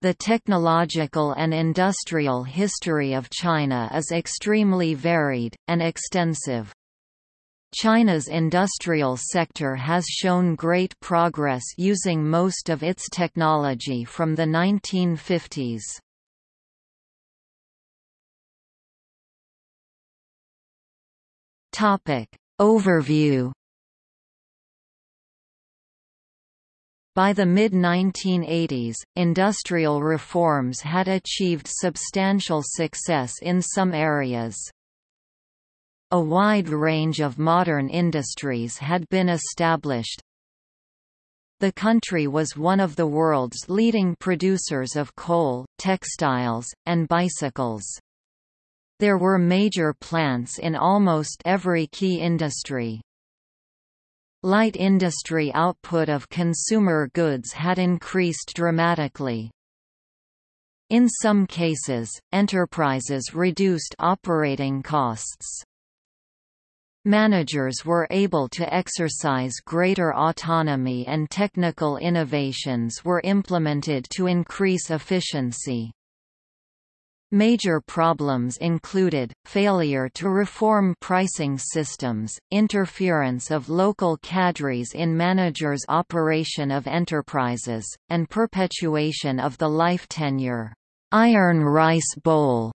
The technological and industrial history of China is extremely varied, and extensive. China's industrial sector has shown great progress using most of its technology from the 1950s. Overview By the mid-1980s, industrial reforms had achieved substantial success in some areas. A wide range of modern industries had been established. The country was one of the world's leading producers of coal, textiles, and bicycles. There were major plants in almost every key industry. Light industry output of consumer goods had increased dramatically. In some cases, enterprises reduced operating costs. Managers were able to exercise greater autonomy and technical innovations were implemented to increase efficiency. Major problems included, failure to reform pricing systems, interference of local cadres in managers' operation of enterprises, and perpetuation of the life tenure iron rice bowl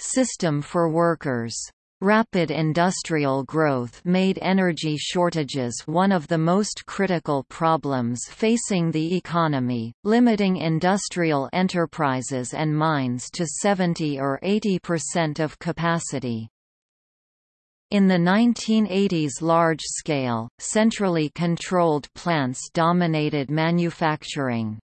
system for workers. Rapid industrial growth made energy shortages one of the most critical problems facing the economy, limiting industrial enterprises and mines to 70 or 80% of capacity. In the 1980s large-scale, centrally controlled plants dominated manufacturing.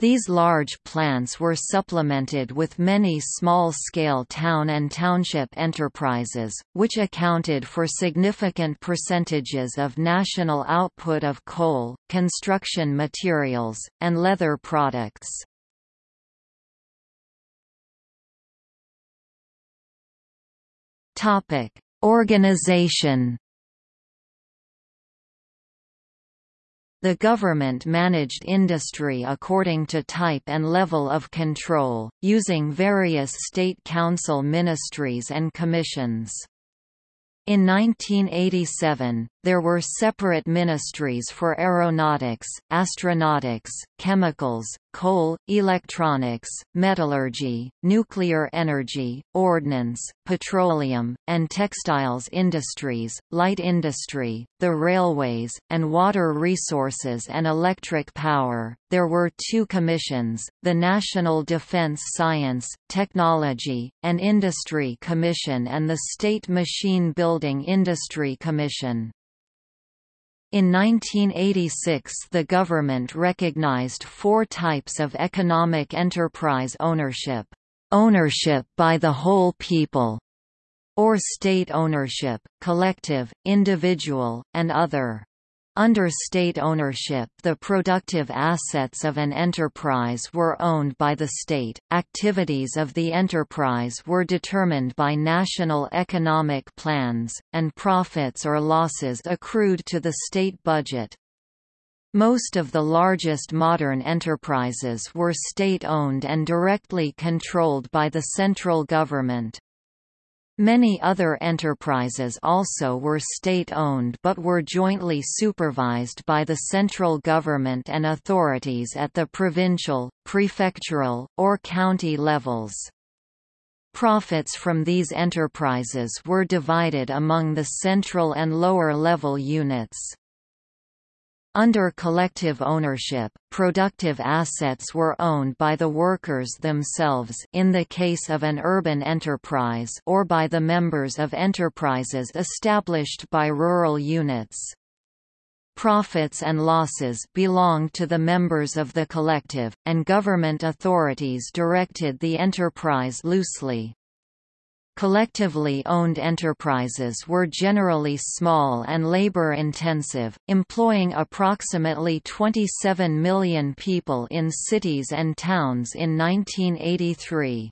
These large plants were supplemented with many small-scale town and township enterprises, which accounted for significant percentages of national output of coal, construction materials, and leather products. Organization The government managed industry according to type and level of control, using various state council ministries and commissions. In 1987, there were separate ministries for aeronautics, astronautics, chemicals, coal, electronics, metallurgy, nuclear energy, ordnance, petroleum, and textiles industries, light industry, the railways, and water resources and electric power. There were two commissions, the National Defense Science, Technology, and Industry Commission and the State Machine Building Industry Commission. In 1986 the government recognized four types of economic enterprise ownership. Ownership by the whole people, or state ownership, collective, individual, and other. Under state ownership the productive assets of an enterprise were owned by the state, activities of the enterprise were determined by national economic plans, and profits or losses accrued to the state budget. Most of the largest modern enterprises were state-owned and directly controlled by the central government. Many other enterprises also were state-owned but were jointly supervised by the central government and authorities at the provincial, prefectural, or county levels. Profits from these enterprises were divided among the central and lower-level units. Under collective ownership, productive assets were owned by the workers themselves in the case of an urban enterprise or by the members of enterprises established by rural units. Profits and losses belonged to the members of the collective, and government authorities directed the enterprise loosely. Collectively owned enterprises were generally small and labor-intensive, employing approximately 27 million people in cities and towns in 1983.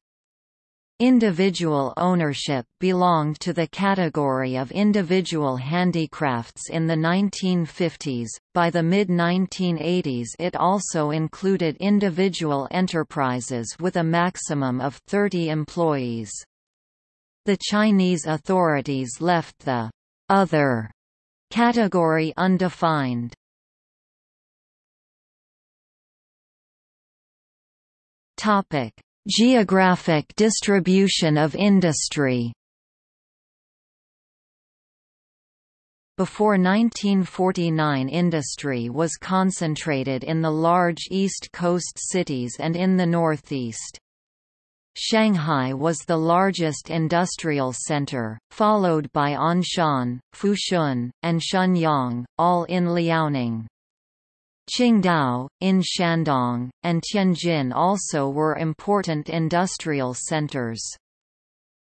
Individual ownership belonged to the category of individual handicrafts in the 1950s. By the mid 1980s, it also included individual enterprises with a maximum of 30 employees. The Chinese authorities left the other category undefined. Topic Geographic distribution of industry Before 1949 industry was concentrated in the large East Coast cities and in the Northeast. Shanghai was the largest industrial center, followed by Anshan, Fushun, and Shenyang, all in Liaoning. Qingdao, in Shandong, and Tianjin also were important industrial centers.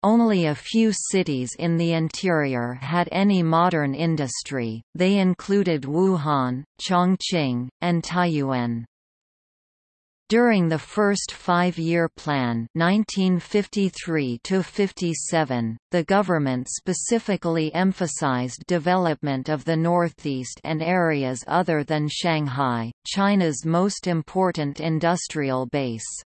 Only a few cities in the interior had any modern industry, they included Wuhan, Chongqing, and Taiyuan. During the first five-year plan 1953 the government specifically emphasized development of the Northeast and areas other than Shanghai, China's most important industrial base.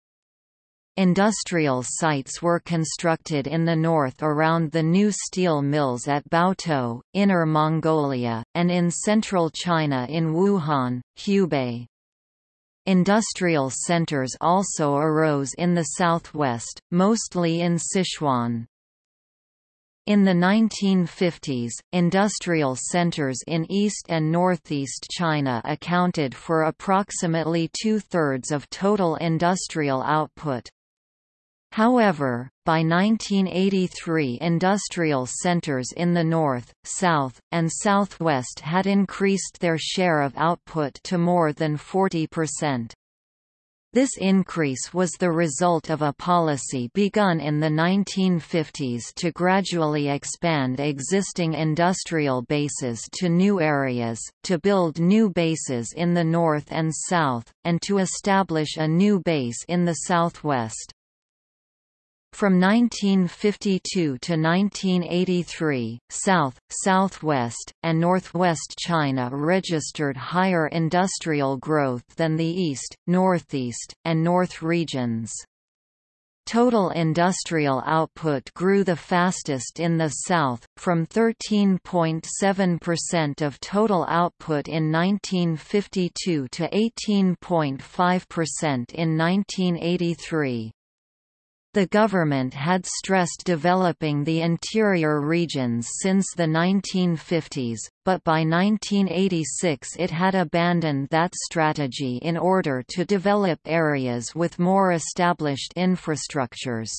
Industrial sites were constructed in the north around the new steel mills at Baotou, Inner Mongolia, and in central China in Wuhan, Hubei. Industrial centers also arose in the southwest, mostly in Sichuan. In the 1950s, industrial centers in east and northeast China accounted for approximately two-thirds of total industrial output. However, by 1983 industrial centers in the north, south, and southwest had increased their share of output to more than 40%. This increase was the result of a policy begun in the 1950s to gradually expand existing industrial bases to new areas, to build new bases in the north and south, and to establish a new base in the southwest. From 1952 to 1983, South, Southwest, and Northwest China registered higher industrial growth than the East, Northeast, and North regions. Total industrial output grew the fastest in the South, from 13.7% of total output in 1952 to 18.5% in 1983. The government had stressed developing the interior regions since the 1950s, but by 1986 it had abandoned that strategy in order to develop areas with more established infrastructures.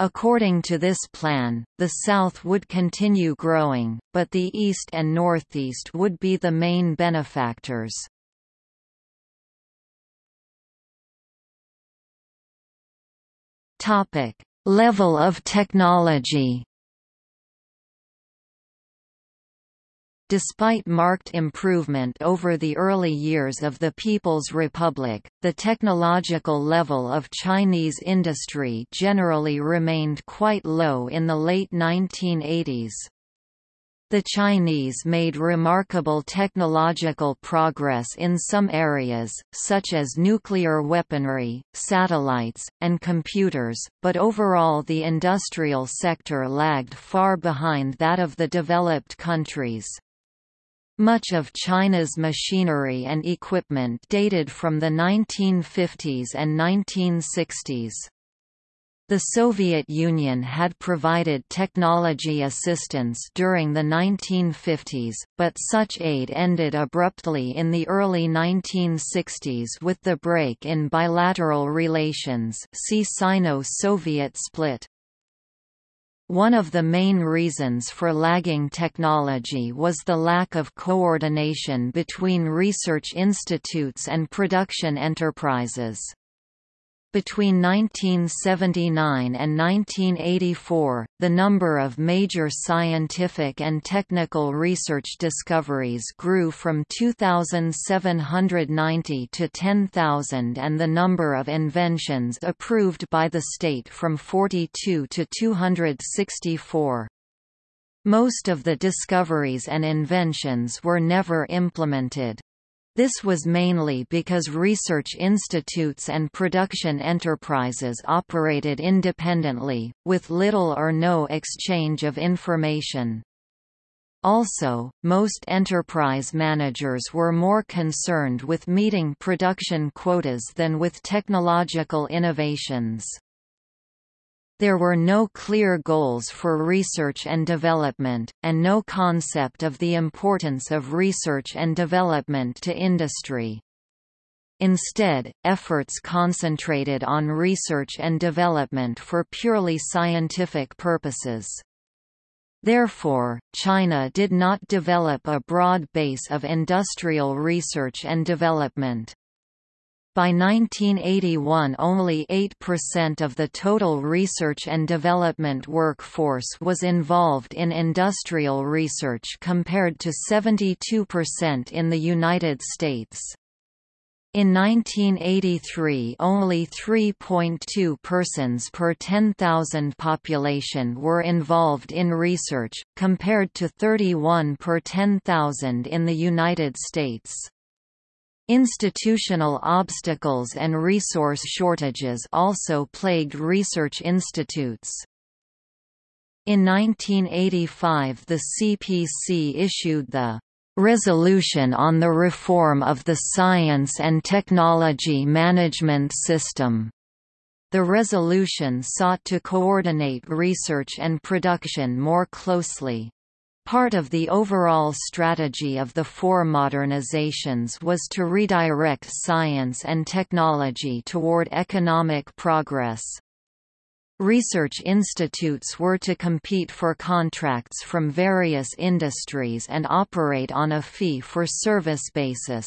According to this plan, the South would continue growing, but the East and Northeast would be the main benefactors. Topic: Level of technology. Despite marked improvement over the early years of the People's Republic, the technological level of Chinese industry generally remained quite low in the late 1980s. The Chinese made remarkable technological progress in some areas, such as nuclear weaponry, satellites, and computers, but overall the industrial sector lagged far behind that of the developed countries. Much of China's machinery and equipment dated from the 1950s and 1960s. The Soviet Union had provided technology assistance during the 1950s, but such aid ended abruptly in the early 1960s with the break in bilateral relations see Sino-Soviet split. One of the main reasons for lagging technology was the lack of coordination between research institutes and production enterprises. Between 1979 and 1984, the number of major scientific and technical research discoveries grew from 2,790 to 10,000 and the number of inventions approved by the state from 42 to 264. Most of the discoveries and inventions were never implemented. This was mainly because research institutes and production enterprises operated independently, with little or no exchange of information. Also, most enterprise managers were more concerned with meeting production quotas than with technological innovations. There were no clear goals for research and development, and no concept of the importance of research and development to industry. Instead, efforts concentrated on research and development for purely scientific purposes. Therefore, China did not develop a broad base of industrial research and development. By 1981 only 8% of the total research and development workforce was involved in industrial research compared to 72% in the United States. In 1983 only 3.2 persons per 10,000 population were involved in research, compared to 31 per 10,000 in the United States. Institutional obstacles and resource shortages also plagued research institutes. In 1985 the CPC issued the "...resolution on the reform of the Science and Technology Management System." The resolution sought to coordinate research and production more closely. Part of the overall strategy of the four modernizations was to redirect science and technology toward economic progress. Research institutes were to compete for contracts from various industries and operate on a fee-for-service basis.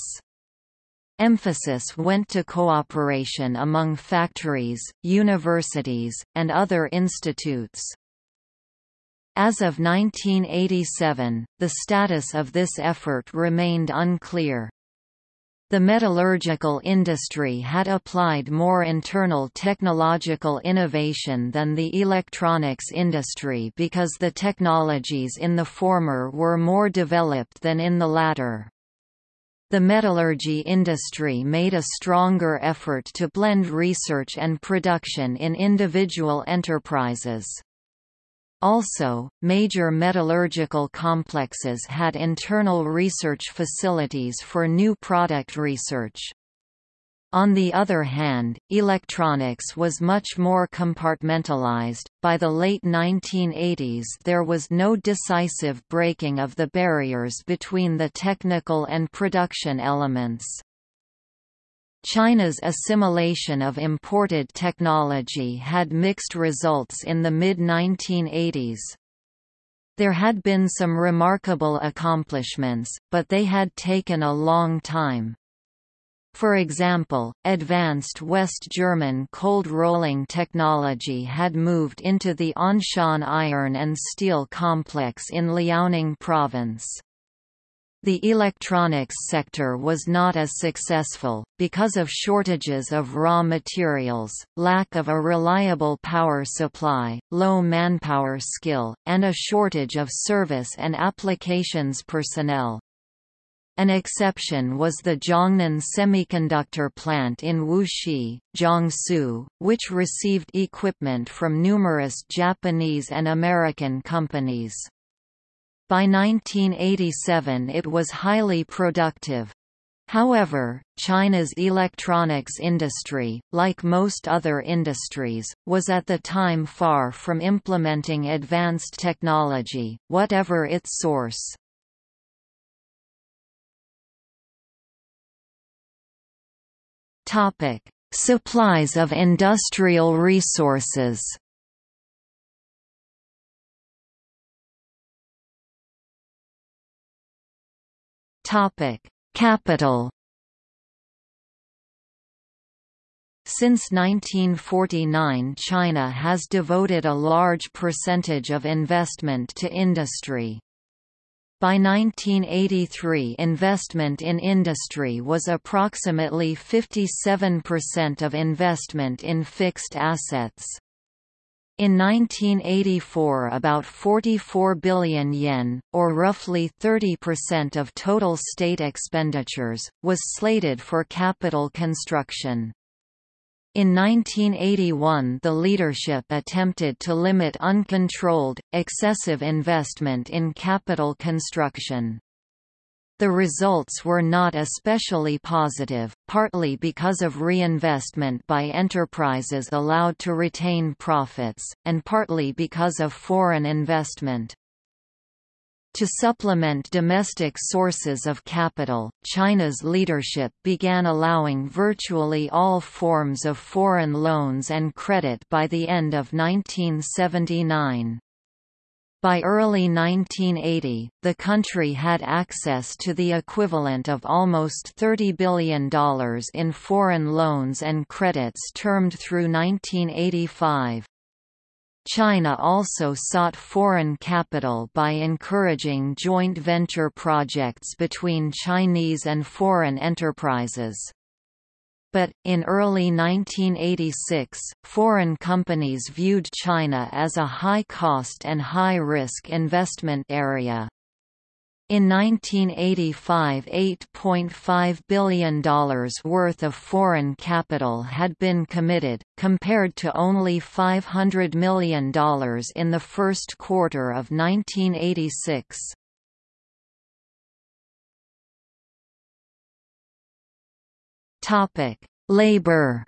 Emphasis went to cooperation among factories, universities, and other institutes. As of 1987, the status of this effort remained unclear. The metallurgical industry had applied more internal technological innovation than the electronics industry because the technologies in the former were more developed than in the latter. The metallurgy industry made a stronger effort to blend research and production in individual enterprises. Also, major metallurgical complexes had internal research facilities for new product research. On the other hand, electronics was much more compartmentalized. By the late 1980s, there was no decisive breaking of the barriers between the technical and production elements. China's assimilation of imported technology had mixed results in the mid-1980s. There had been some remarkable accomplishments, but they had taken a long time. For example, advanced West German cold rolling technology had moved into the Anshan iron and steel complex in Liaoning province. The electronics sector was not as successful, because of shortages of raw materials, lack of a reliable power supply, low manpower skill, and a shortage of service and applications personnel. An exception was the Zhongnan Semiconductor Plant in Wuxi, Jiangsu, which received equipment from numerous Japanese and American companies. By 1987 it was highly productive. However, China's electronics industry, like most other industries, was at the time far from implementing advanced technology, whatever its source. Supplies of industrial resources Topic: Capital. Since 1949 China has devoted a large percentage of investment to industry. By 1983 investment in industry was approximately 57% of investment in fixed assets. In 1984 about 44 billion yen, or roughly 30% of total state expenditures, was slated for capital construction. In 1981 the leadership attempted to limit uncontrolled, excessive investment in capital construction. The results were not especially positive, partly because of reinvestment by enterprises allowed to retain profits, and partly because of foreign investment. To supplement domestic sources of capital, China's leadership began allowing virtually all forms of foreign loans and credit by the end of 1979. By early 1980, the country had access to the equivalent of almost $30 billion in foreign loans and credits termed through 1985. China also sought foreign capital by encouraging joint venture projects between Chinese and foreign enterprises. But, in early 1986, foreign companies viewed China as a high-cost and high-risk investment area. In 1985 $8.5 billion worth of foreign capital had been committed, compared to only $500 million in the first quarter of 1986. Labor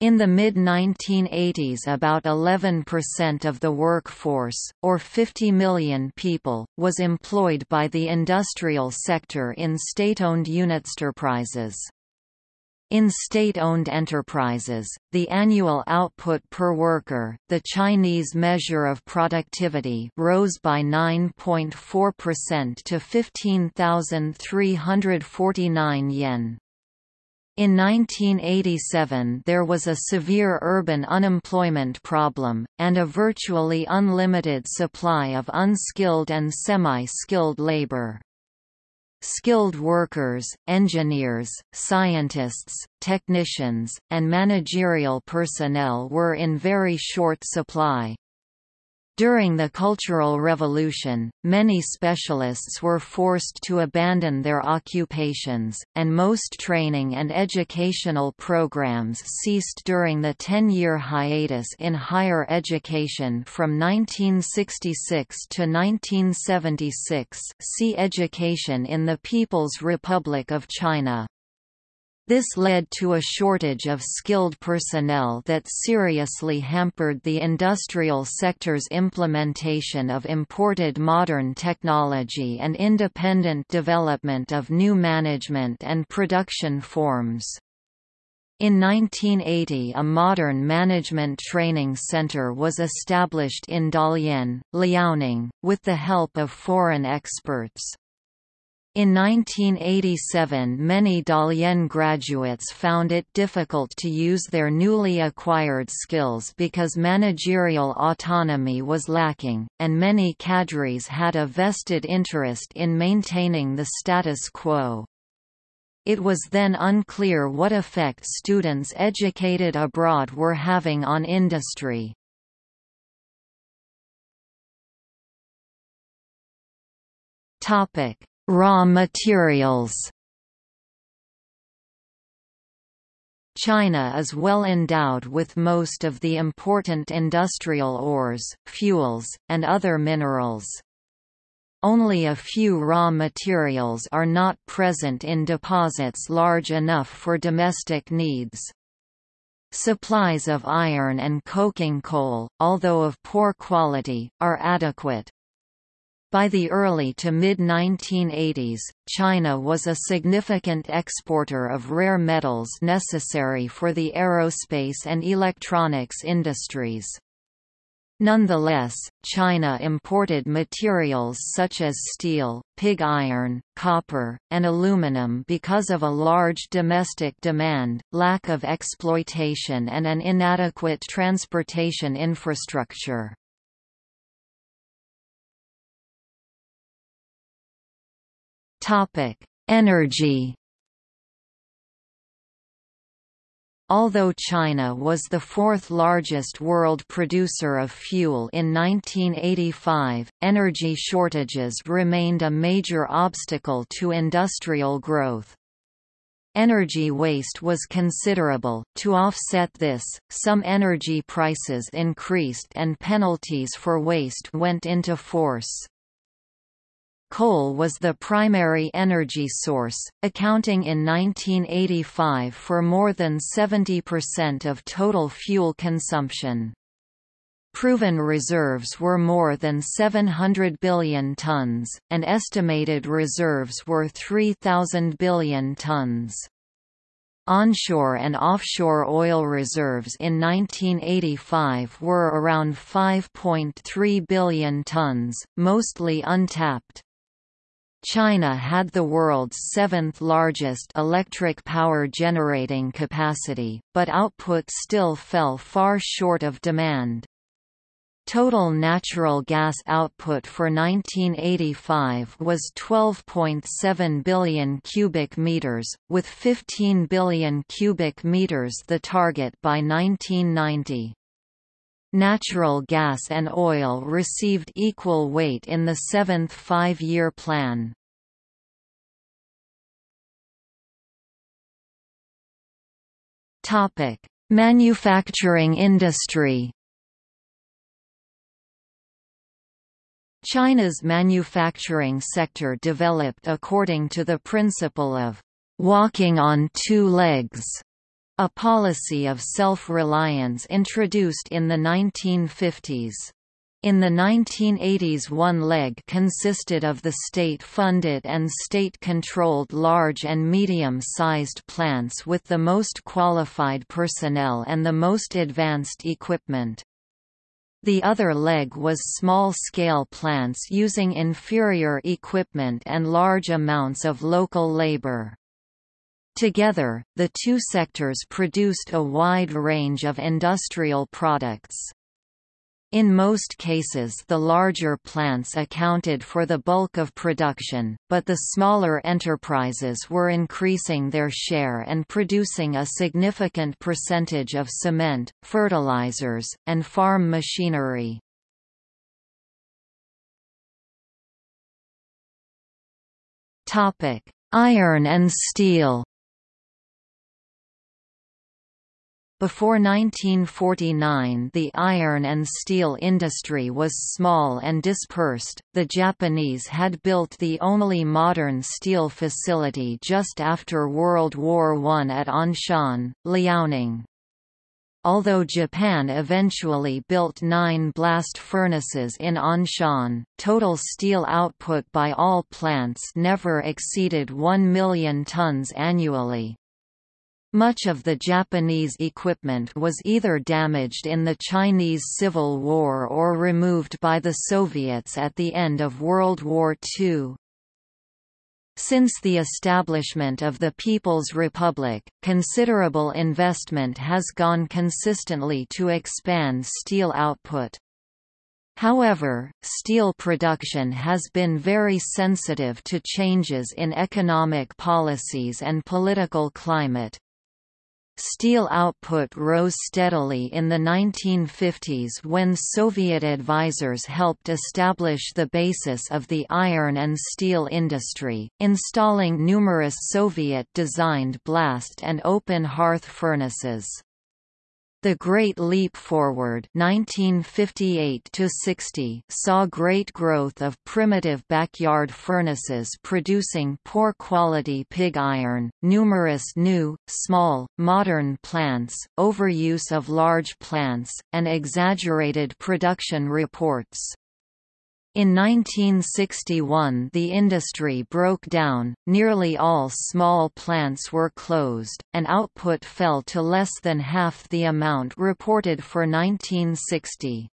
In the mid-1980s about 11% of the workforce, or 50 million people, was employed by the industrial sector in state-owned unitsterprises. In state-owned enterprises, the annual output per worker, the Chinese measure of productivity rose by 9.4% to 15,349 yen. In 1987 there was a severe urban unemployment problem, and a virtually unlimited supply of unskilled and semi-skilled labor. Skilled workers, engineers, scientists, technicians, and managerial personnel were in very short supply. During the Cultural Revolution, many specialists were forced to abandon their occupations, and most training and educational programs ceased during the ten-year hiatus in higher education from 1966 to 1976 see Education in the People's Republic of China. This led to a shortage of skilled personnel that seriously hampered the industrial sector's implementation of imported modern technology and independent development of new management and production forms. In 1980 a modern management training center was established in Dalian, Liaoning, with the help of foreign experts. In 1987 many Dalian graduates found it difficult to use their newly acquired skills because managerial autonomy was lacking, and many cadres had a vested interest in maintaining the status quo. It was then unclear what effect students educated abroad were having on industry. Topic Raw materials China is well endowed with most of the important industrial ores, fuels, and other minerals. Only a few raw materials are not present in deposits large enough for domestic needs. Supplies of iron and coking coal, although of poor quality, are adequate. By the early to mid-1980s, China was a significant exporter of rare metals necessary for the aerospace and electronics industries. Nonetheless, China imported materials such as steel, pig iron, copper, and aluminum because of a large domestic demand, lack of exploitation and an inadequate transportation infrastructure. Energy Although China was the fourth largest world producer of fuel in 1985, energy shortages remained a major obstacle to industrial growth. Energy waste was considerable. To offset this, some energy prices increased and penalties for waste went into force. Coal was the primary energy source, accounting in 1985 for more than 70% of total fuel consumption. Proven reserves were more than 700 billion tons, and estimated reserves were 3,000 billion tons. Onshore and offshore oil reserves in 1985 were around 5.3 billion tons, mostly untapped. China had the world's seventh largest electric power generating capacity, but output still fell far short of demand. Total natural gas output for 1985 was 12.7 billion cubic meters, with 15 billion cubic meters the target by 1990. Natural gas and oil received equal weight in the seventh five-year plan. Manufacturing industry China's manufacturing sector developed according to the principle of walking on two legs a policy of self-reliance introduced in the 1950s. In the 1980s one leg consisted of the state-funded and state-controlled large and medium-sized plants with the most qualified personnel and the most advanced equipment. The other leg was small-scale plants using inferior equipment and large amounts of local labor. Together, the two sectors produced a wide range of industrial products. In most cases the larger plants accounted for the bulk of production, but the smaller enterprises were increasing their share and producing a significant percentage of cement, fertilizers, and farm machinery. Iron and steel Before 1949 the iron and steel industry was small and dispersed. The Japanese had built the only modern steel facility just after World War I at Anshan, Liaoning. Although Japan eventually built nine blast furnaces in Anshan, total steel output by all plants never exceeded 1 million tons annually. Much of the Japanese equipment was either damaged in the Chinese Civil War or removed by the Soviets at the end of World War II. Since the establishment of the People's Republic, considerable investment has gone consistently to expand steel output. However, steel production has been very sensitive to changes in economic policies and political climate. Steel output rose steadily in the 1950s when Soviet advisors helped establish the basis of the iron and steel industry, installing numerous Soviet-designed blast and open hearth furnaces. The Great Leap Forward 1958 saw great growth of primitive backyard furnaces producing poor quality pig iron, numerous new, small, modern plants, overuse of large plants, and exaggerated production reports. In 1961 the industry broke down, nearly all small plants were closed, and output fell to less than half the amount reported for 1960.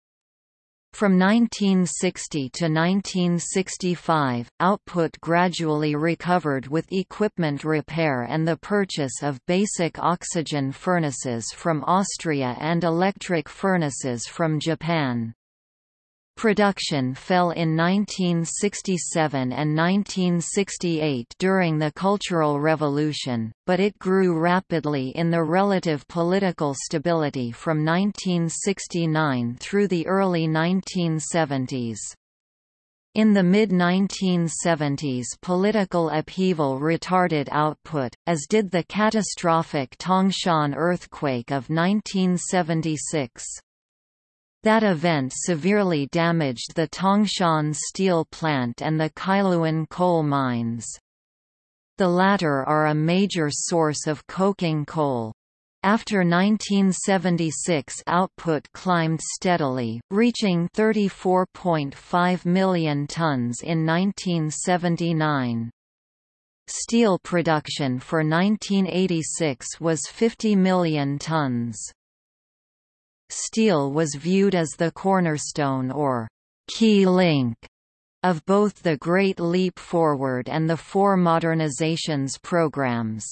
From 1960 to 1965, output gradually recovered with equipment repair and the purchase of basic oxygen furnaces from Austria and electric furnaces from Japan. Production fell in 1967 and 1968 during the Cultural Revolution, but it grew rapidly in the relative political stability from 1969 through the early 1970s. In the mid-1970s political upheaval retarded output, as did the catastrophic Tangshan earthquake of 1976. That event severely damaged the Tangshan steel plant and the Kailuan coal mines. The latter are a major source of coking coal. After 1976 output climbed steadily, reaching 34.5 million tons in 1979. Steel production for 1986 was 50 million tons. Steel was viewed as the cornerstone or key link of both the Great Leap Forward and the four modernizations programs.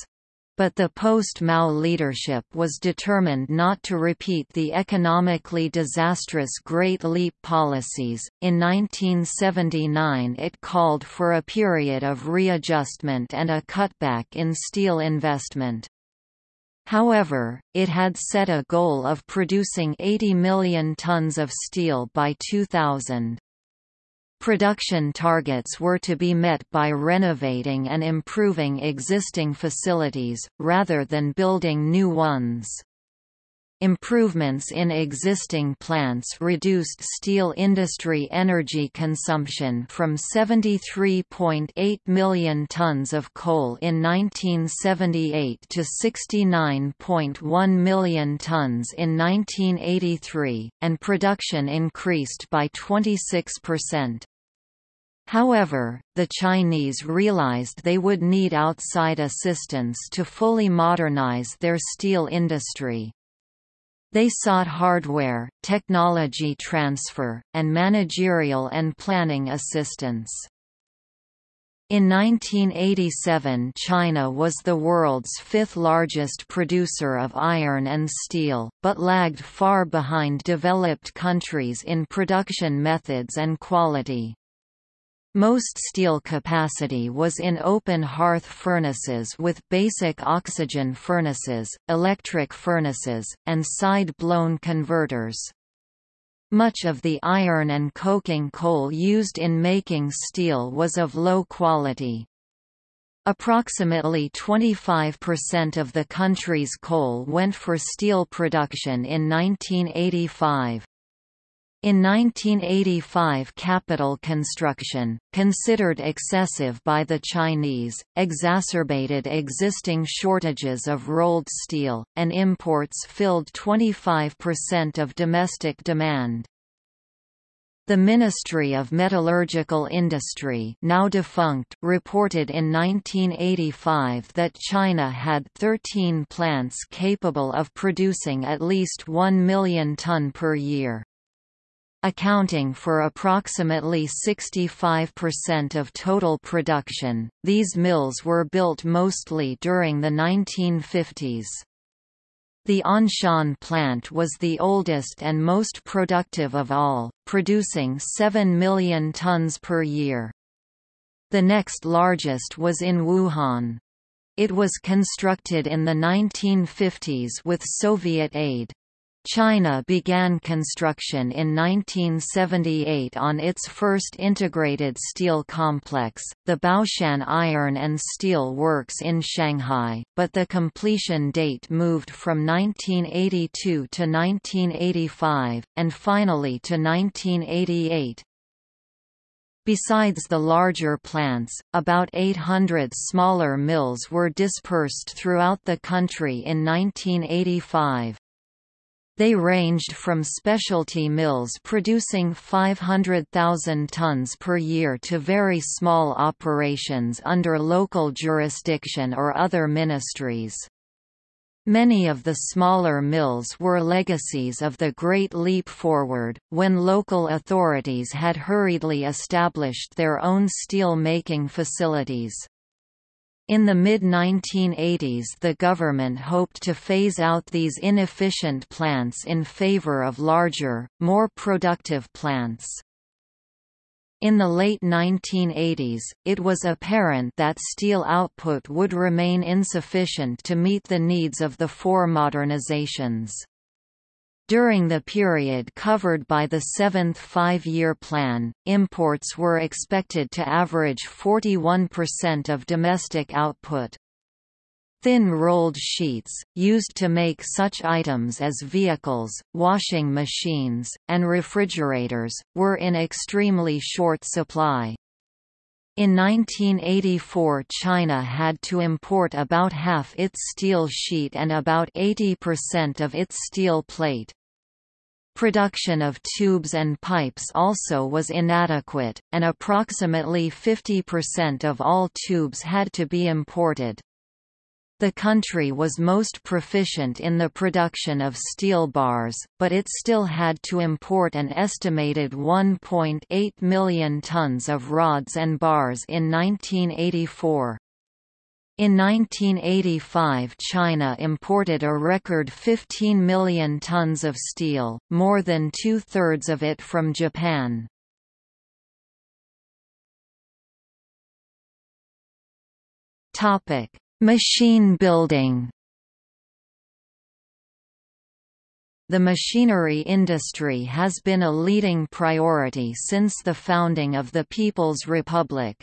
But the post-Mao leadership was determined not to repeat the economically disastrous Great Leap policies. In 1979 it called for a period of readjustment and a cutback in steel investment. However, it had set a goal of producing 80 million tons of steel by 2000. Production targets were to be met by renovating and improving existing facilities, rather than building new ones. Improvements in existing plants reduced steel industry energy consumption from 73.8 million tons of coal in 1978 to 69.1 million tons in 1983, and production increased by 26%. However, the Chinese realized they would need outside assistance to fully modernize their steel industry. They sought hardware, technology transfer, and managerial and planning assistance. In 1987 China was the world's fifth largest producer of iron and steel, but lagged far behind developed countries in production methods and quality. Most steel capacity was in open hearth furnaces with basic oxygen furnaces, electric furnaces, and side-blown converters. Much of the iron and coking coal used in making steel was of low quality. Approximately 25% of the country's coal went for steel production in 1985. In 1985 capital construction, considered excessive by the Chinese, exacerbated existing shortages of rolled steel, and imports filled 25% of domestic demand. The Ministry of Metallurgical Industry now defunct reported in 1985 that China had 13 plants capable of producing at least 1 million ton per year accounting for approximately 65% of total production. These mills were built mostly during the 1950s. The Anshan plant was the oldest and most productive of all, producing 7 million tons per year. The next largest was in Wuhan. It was constructed in the 1950s with Soviet aid. China began construction in 1978 on its first integrated steel complex, the Baoshan Iron and Steel Works in Shanghai, but the completion date moved from 1982 to 1985, and finally to 1988. Besides the larger plants, about 800 smaller mills were dispersed throughout the country in 1985. They ranged from specialty mills producing 500,000 tons per year to very small operations under local jurisdiction or other ministries. Many of the smaller mills were legacies of the Great Leap Forward, when local authorities had hurriedly established their own steel-making facilities. In the mid-1980s the government hoped to phase out these inefficient plants in favor of larger, more productive plants. In the late 1980s, it was apparent that steel output would remain insufficient to meet the needs of the four modernizations. During the period covered by the seventh five-year plan, imports were expected to average 41% of domestic output. Thin rolled sheets, used to make such items as vehicles, washing machines, and refrigerators, were in extremely short supply. In 1984 China had to import about half its steel sheet and about 80% of its steel plate. Production of tubes and pipes also was inadequate, and approximately 50% of all tubes had to be imported. The country was most proficient in the production of steel bars, but it still had to import an estimated 1.8 million tons of rods and bars in 1984. In 1985 China imported a record 15 million tons of steel, more than two-thirds of it from Japan. Topic Machine building The machinery industry has been a leading priority since the founding of the People's Republic.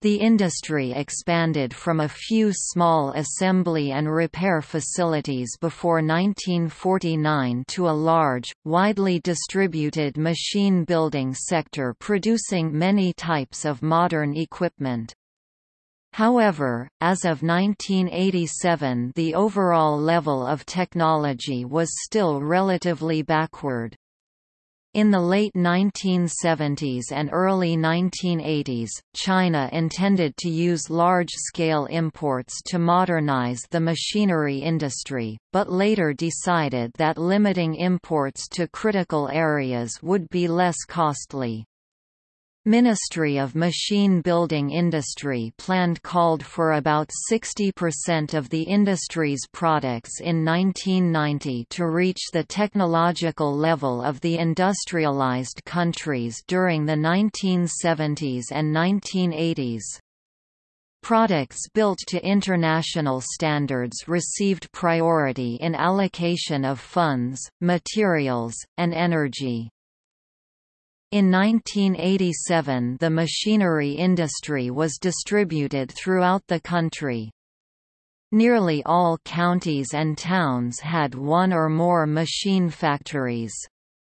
The industry expanded from a few small assembly and repair facilities before 1949 to a large, widely distributed machine building sector producing many types of modern equipment. However, as of 1987 the overall level of technology was still relatively backward. In the late 1970s and early 1980s, China intended to use large-scale imports to modernize the machinery industry, but later decided that limiting imports to critical areas would be less costly. Ministry of Machine Building Industry planned called for about 60% of the industry's products in 1990 to reach the technological level of the industrialized countries during the 1970s and 1980s. Products built to international standards received priority in allocation of funds, materials, and energy. In 1987 the machinery industry was distributed throughout the country. Nearly all counties and towns had one or more machine factories.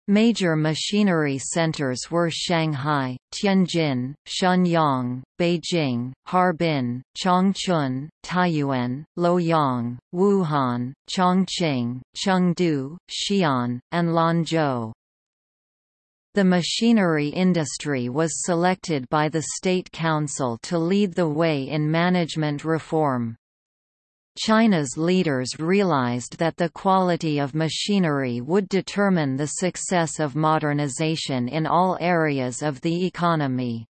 Major machinery centers were Shanghai, Tianjin, Shenyang, Beijing, Harbin, Changchun, Taiyuan, Luoyang, Wuhan, Chongqing, Chengdu, Xi'an, and Lanzhou. The machinery industry was selected by the State Council to lead the way in management reform. China's leaders realized that the quality of machinery would determine the success of modernization in all areas of the economy.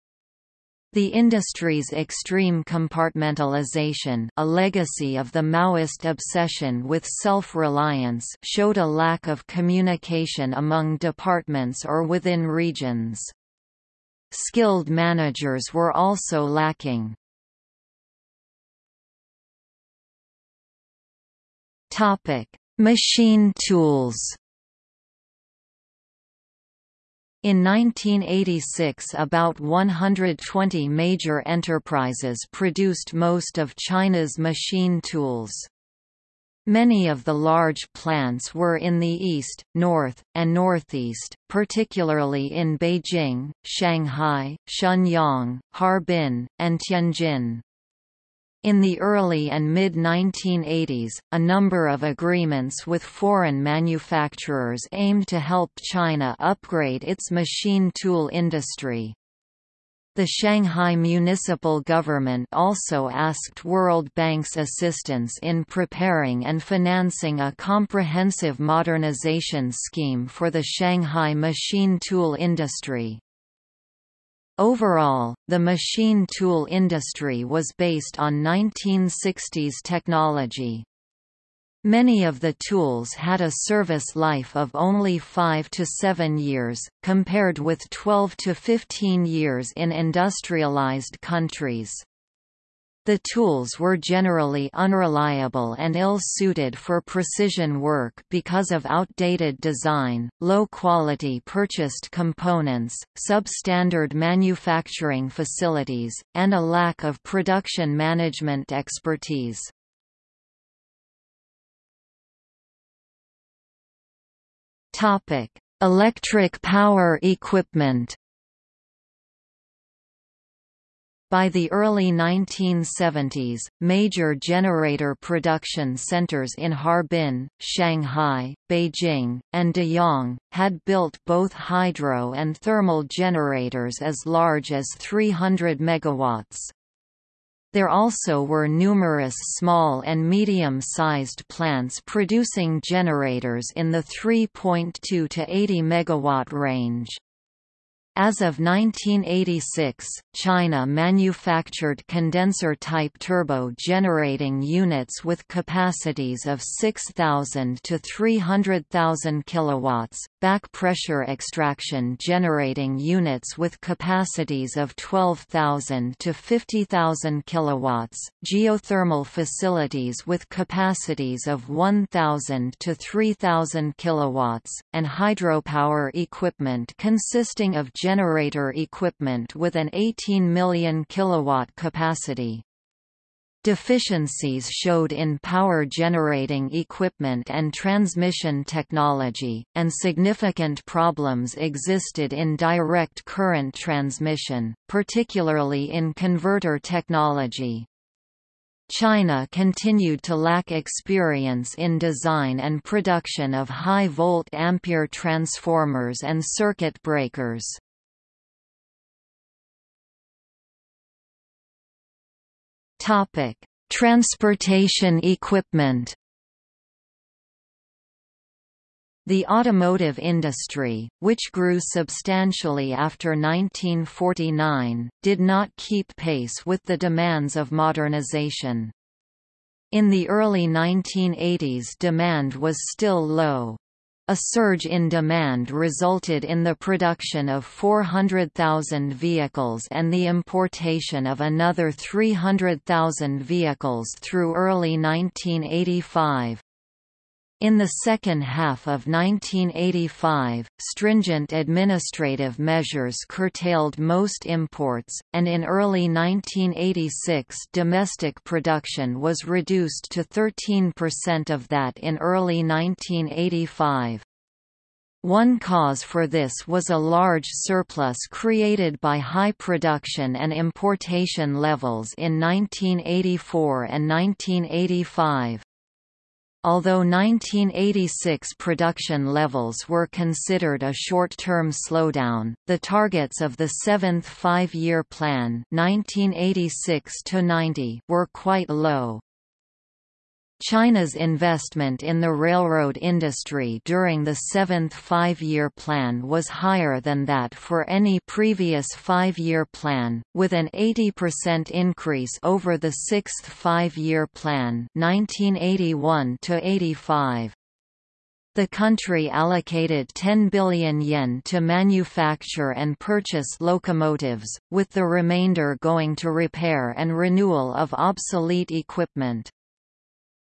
The industry's extreme compartmentalization a legacy of the Maoist obsession with self-reliance showed a lack of communication among departments or within regions. Skilled managers were also lacking. Machine tools in 1986 about 120 major enterprises produced most of China's machine tools. Many of the large plants were in the east, north, and northeast, particularly in Beijing, Shanghai, Shenyang, Harbin, and Tianjin. In the early and mid-1980s, a number of agreements with foreign manufacturers aimed to help China upgrade its machine tool industry. The Shanghai municipal government also asked World Bank's assistance in preparing and financing a comprehensive modernization scheme for the Shanghai machine tool industry. Overall, the machine tool industry was based on 1960s technology. Many of the tools had a service life of only 5 to 7 years, compared with 12 to 15 years in industrialized countries. The tools were generally unreliable and ill-suited for precision work because of outdated design, low-quality purchased components, substandard manufacturing facilities, and a lack of production management expertise. Electric power equipment. By the early 1970s, major generator production centers in Harbin, Shanghai, Beijing, and Deyang, had built both hydro and thermal generators as large as 300 megawatts. There also were numerous small and medium-sized plants producing generators in the 3.2 to 80 megawatt range. As of 1986, China manufactured condenser-type turbo-generating units with capacities of 6,000 to 300,000 kilowatts, back-pressure extraction generating units with capacities of 12,000 to 50,000 kilowatts, geothermal facilities with capacities of 1,000 to 3,000 kilowatts, and hydropower equipment consisting of generator equipment with an 18 million kilowatt capacity. Deficiencies showed in power generating equipment and transmission technology, and significant problems existed in direct current transmission, particularly in converter technology. China continued to lack experience in design and production of high-volt ampere transformers and circuit breakers. Topic: Transportation equipment. The automotive industry, which grew substantially after 1949, did not keep pace with the demands of modernization. In the early 1980s demand was still low. A surge in demand resulted in the production of 400,000 vehicles and the importation of another 300,000 vehicles through early 1985. In the second half of 1985, stringent administrative measures curtailed most imports, and in early 1986 domestic production was reduced to 13% of that in early 1985. One cause for this was a large surplus created by high production and importation levels in 1984 and 1985. Although 1986 production levels were considered a short-term slowdown, the targets of the seventh five-year plan 1986 were quite low. China's investment in the railroad industry during the seventh five-year plan was higher than that for any previous five-year plan, with an 80% increase over the sixth five-year plan 1981 -85. The country allocated 10 billion yen to manufacture and purchase locomotives, with the remainder going to repair and renewal of obsolete equipment.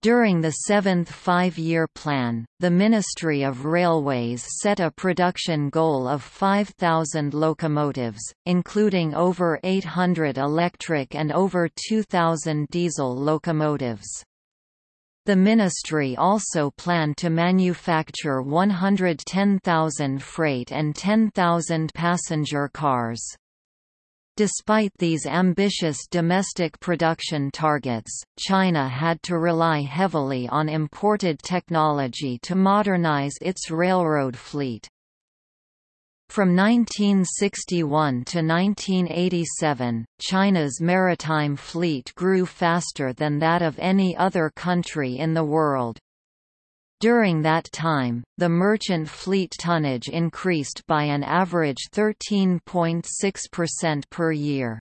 During the seventh five-year plan, the Ministry of Railways set a production goal of 5,000 locomotives, including over 800 electric and over 2,000 diesel locomotives. The ministry also planned to manufacture 110,000 freight and 10,000 passenger cars. Despite these ambitious domestic production targets, China had to rely heavily on imported technology to modernize its railroad fleet. From 1961 to 1987, China's maritime fleet grew faster than that of any other country in the world. During that time, the merchant fleet tonnage increased by an average 13.6% per year.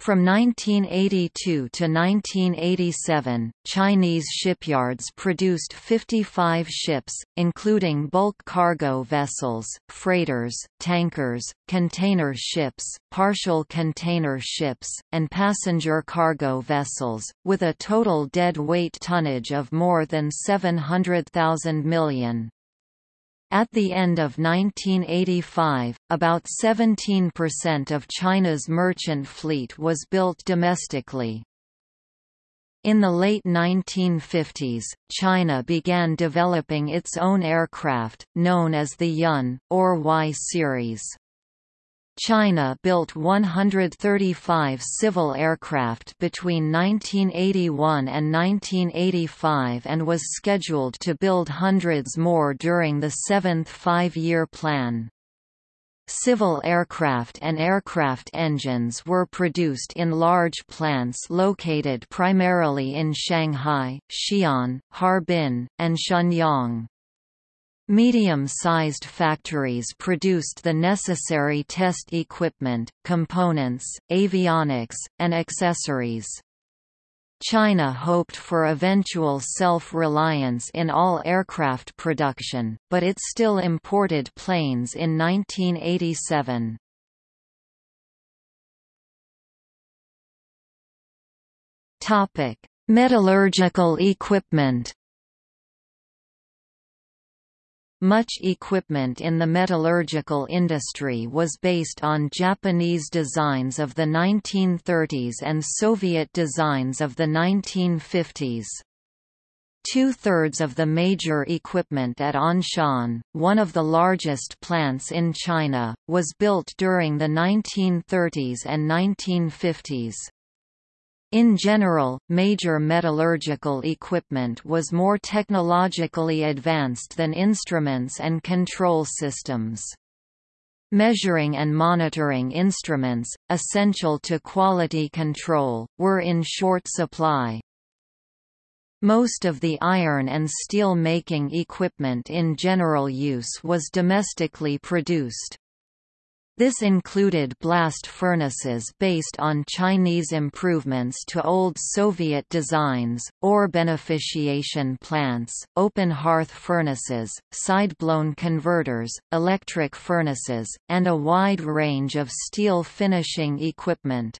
From 1982 to 1987, Chinese shipyards produced 55 ships, including bulk cargo vessels, freighters, tankers, container ships, partial container ships, and passenger cargo vessels, with a total dead weight tonnage of more than 700,000 million. At the end of 1985, about 17% of China's merchant fleet was built domestically. In the late 1950s, China began developing its own aircraft, known as the Yun, or Y series. China built 135 civil aircraft between 1981 and 1985 and was scheduled to build hundreds more during the seventh five-year plan. Civil aircraft and aircraft engines were produced in large plants located primarily in Shanghai, Xi'an, Harbin, and Shenyang. Medium-sized factories produced the necessary test equipment, components, avionics, and accessories. China hoped for eventual self-reliance in all aircraft production, but it still imported planes in 1987. Metallurgical equipment much equipment in the metallurgical industry was based on Japanese designs of the 1930s and Soviet designs of the 1950s. Two-thirds of the major equipment at Anshan, one of the largest plants in China, was built during the 1930s and 1950s. In general, major metallurgical equipment was more technologically advanced than instruments and control systems. Measuring and monitoring instruments, essential to quality control, were in short supply. Most of the iron and steel making equipment in general use was domestically produced. This included blast furnaces based on Chinese improvements to old Soviet designs, ore beneficiation plants, open hearth furnaces, side-blown converters, electric furnaces, and a wide range of steel finishing equipment.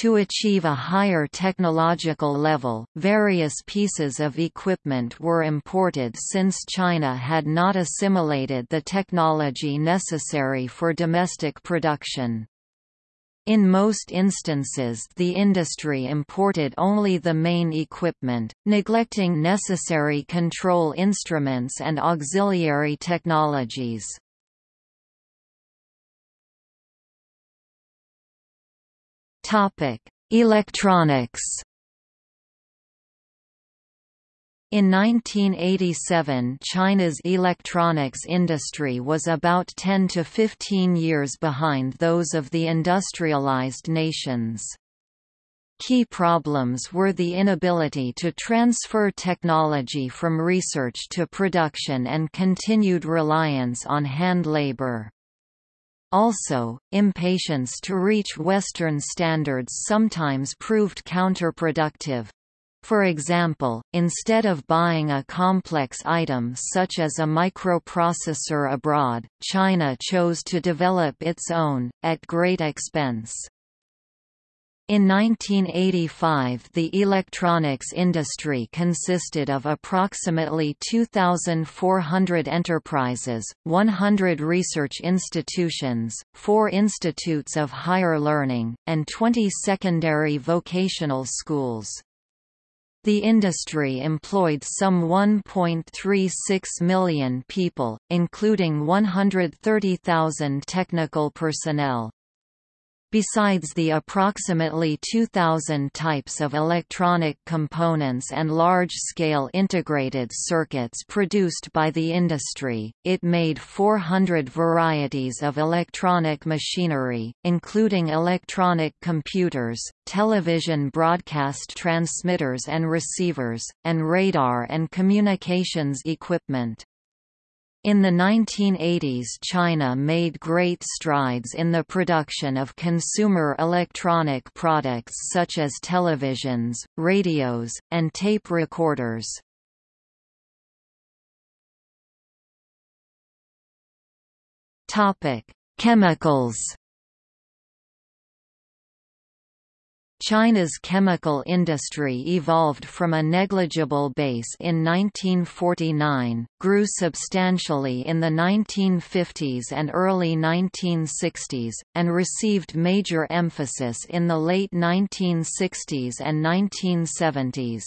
To achieve a higher technological level, various pieces of equipment were imported since China had not assimilated the technology necessary for domestic production. In most instances the industry imported only the main equipment, neglecting necessary control instruments and auxiliary technologies. Topic: Electronics. In 1987 China's electronics industry was about 10 to 15 years behind those of the industrialized nations. Key problems were the inability to transfer technology from research to production and continued reliance on hand labor. Also, impatience to reach Western standards sometimes proved counterproductive. For example, instead of buying a complex item such as a microprocessor abroad, China chose to develop its own, at great expense. In 1985 the electronics industry consisted of approximately 2,400 enterprises, 100 research institutions, 4 institutes of higher learning, and 20 secondary vocational schools. The industry employed some 1.36 million people, including 130,000 technical personnel. Besides the approximately 2,000 types of electronic components and large-scale integrated circuits produced by the industry, it made 400 varieties of electronic machinery, including electronic computers, television broadcast transmitters and receivers, and radar and communications equipment. In the 1980s China made great strides in the production of consumer electronic products such as televisions, radios, and tape recorders. Chemicals China's chemical industry evolved from a negligible base in 1949, grew substantially in the 1950s and early 1960s, and received major emphasis in the late 1960s and 1970s.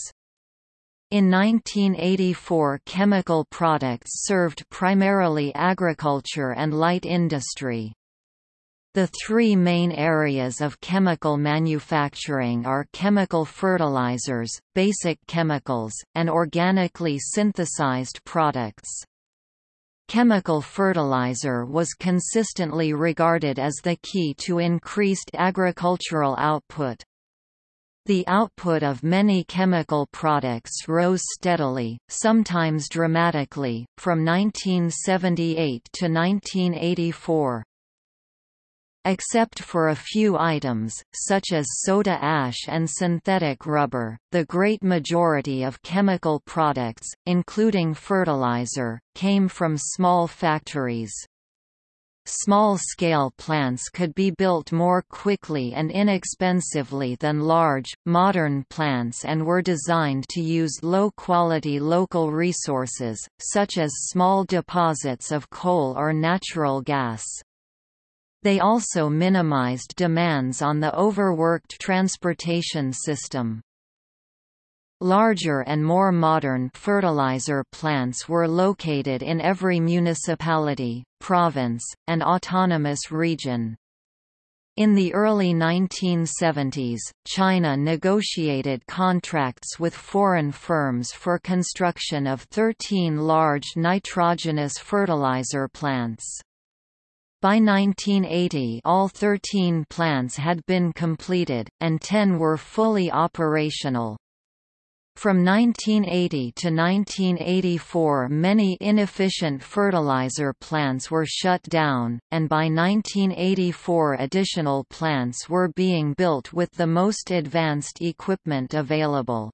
In 1984 chemical products served primarily agriculture and light industry. The three main areas of chemical manufacturing are chemical fertilizers, basic chemicals, and organically synthesized products. Chemical fertilizer was consistently regarded as the key to increased agricultural output. The output of many chemical products rose steadily, sometimes dramatically, from 1978 to 1984. Except for a few items, such as soda ash and synthetic rubber, the great majority of chemical products, including fertilizer, came from small factories. Small-scale plants could be built more quickly and inexpensively than large, modern plants and were designed to use low-quality local resources, such as small deposits of coal or natural gas. They also minimized demands on the overworked transportation system. Larger and more modern fertilizer plants were located in every municipality, province, and autonomous region. In the early 1970s, China negotiated contracts with foreign firms for construction of 13 large nitrogenous fertilizer plants. By 1980 all 13 plants had been completed, and 10 were fully operational. From 1980 to 1984 many inefficient fertilizer plants were shut down, and by 1984 additional plants were being built with the most advanced equipment available.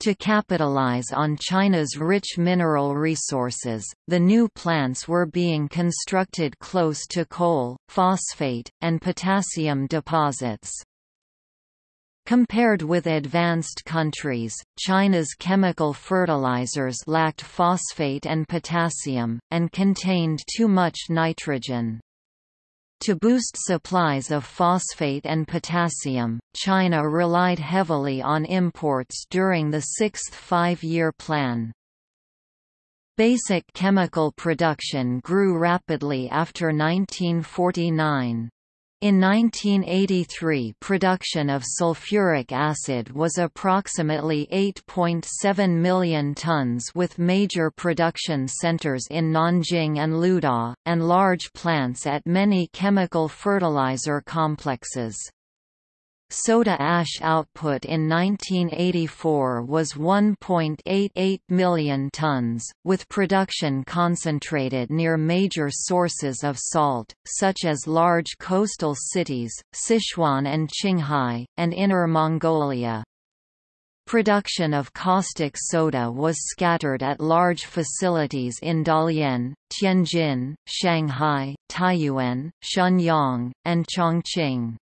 To capitalize on China's rich mineral resources, the new plants were being constructed close to coal, phosphate, and potassium deposits. Compared with advanced countries, China's chemical fertilizers lacked phosphate and potassium, and contained too much nitrogen. To boost supplies of phosphate and potassium, China relied heavily on imports during the sixth five-year plan. Basic chemical production grew rapidly after 1949. In 1983 production of sulfuric acid was approximately 8.7 million tons with major production centers in Nanjing and Luda, and large plants at many chemical fertilizer complexes. Soda ash output in 1984 was 1.88 million tons, with production concentrated near major sources of salt, such as large coastal cities, Sichuan and Qinghai, and Inner Mongolia. Production of caustic soda was scattered at large facilities in Dalian, Tianjin, Shanghai, Taiyuan, Shenyang, and Chongqing.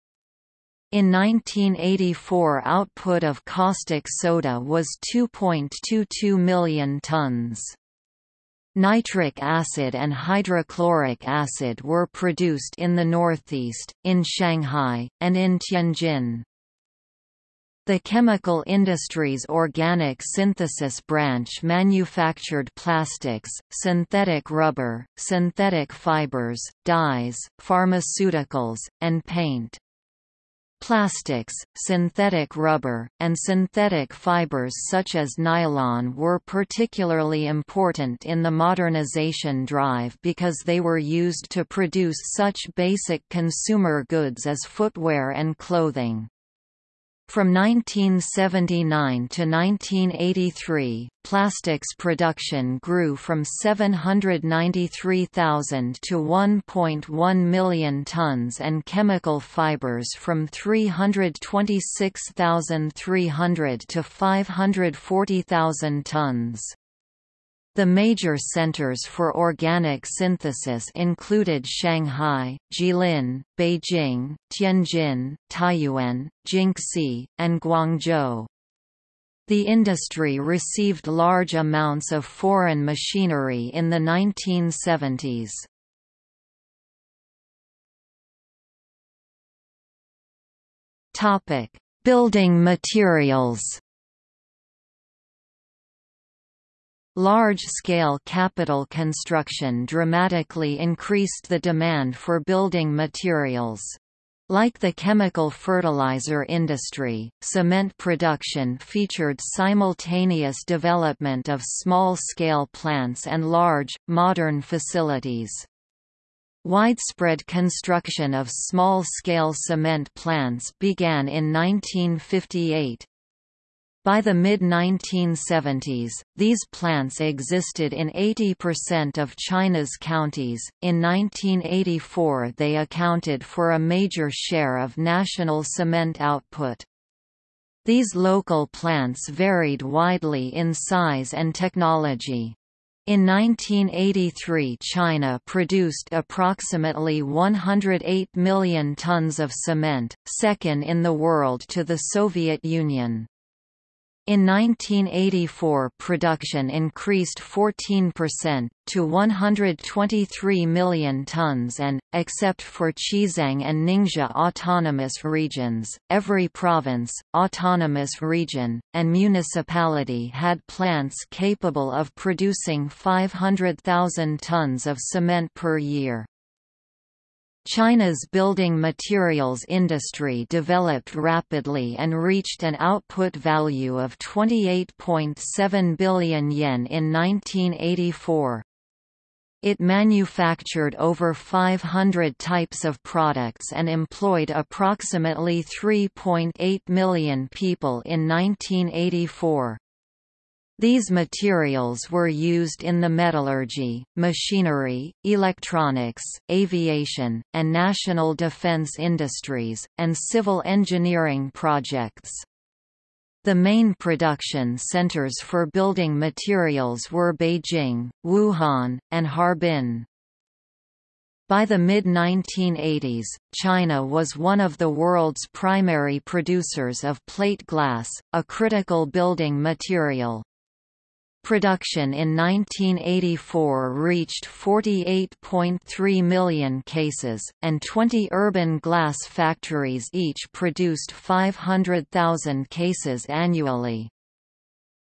In 1984 output of caustic soda was 2.22 million tons. Nitric acid and hydrochloric acid were produced in the northeast, in Shanghai, and in Tianjin. The chemical industry's organic synthesis branch manufactured plastics, synthetic rubber, synthetic fibers, dyes, pharmaceuticals, and paint. Plastics, synthetic rubber, and synthetic fibers such as nylon were particularly important in the modernization drive because they were used to produce such basic consumer goods as footwear and clothing. From 1979 to 1983, plastics production grew from 793,000 to 1.1 million tons and chemical fibers from 326,300 to 540,000 tons. The major centers for organic synthesis included Shanghai, Jilin, Beijing, Tianjin, Taiyuan, Jingxi, and Guangzhou. The industry received large amounts of foreign machinery in the 1970s. Building materials Large-scale capital construction dramatically increased the demand for building materials. Like the chemical fertilizer industry, cement production featured simultaneous development of small-scale plants and large, modern facilities. Widespread construction of small-scale cement plants began in 1958, by the mid-1970s, these plants existed in 80% of China's counties. In 1984, they accounted for a major share of national cement output. These local plants varied widely in size and technology. In 1983 China produced approximately 108 million tons of cement, second in the world to the Soviet Union. In 1984 production increased 14%, to 123 million tons and, except for Xizang and Ningxia autonomous regions, every province, autonomous region, and municipality had plants capable of producing 500,000 tons of cement per year. China's building materials industry developed rapidly and reached an output value of 28.7 billion yen in 1984. It manufactured over 500 types of products and employed approximately 3.8 million people in 1984. These materials were used in the metallurgy, machinery, electronics, aviation, and national defense industries, and civil engineering projects. The main production centers for building materials were Beijing, Wuhan, and Harbin. By the mid-1980s, China was one of the world's primary producers of plate glass, a critical building material. Production in 1984 reached 48.3 million cases, and 20 urban glass factories each produced 500,000 cases annually.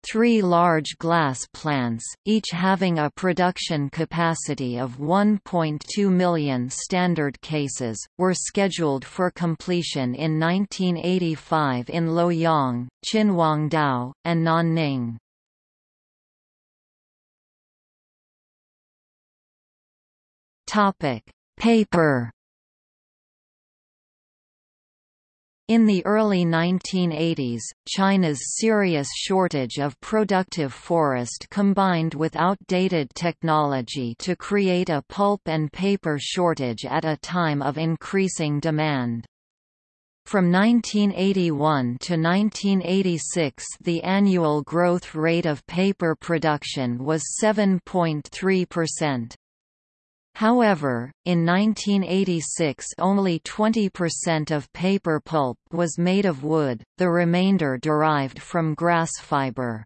Three large glass plants, each having a production capacity of 1.2 million standard cases, were scheduled for completion in 1985 in Luoyang, Qinhuangdao, and Nanning. Topic: Paper. In the early 1980s, China's serious shortage of productive forest combined with outdated technology to create a pulp and paper shortage at a time of increasing demand. From 1981 to 1986 the annual growth rate of paper production was 7.3%. However, in 1986 only 20% of paper pulp was made of wood, the remainder derived from grass fiber.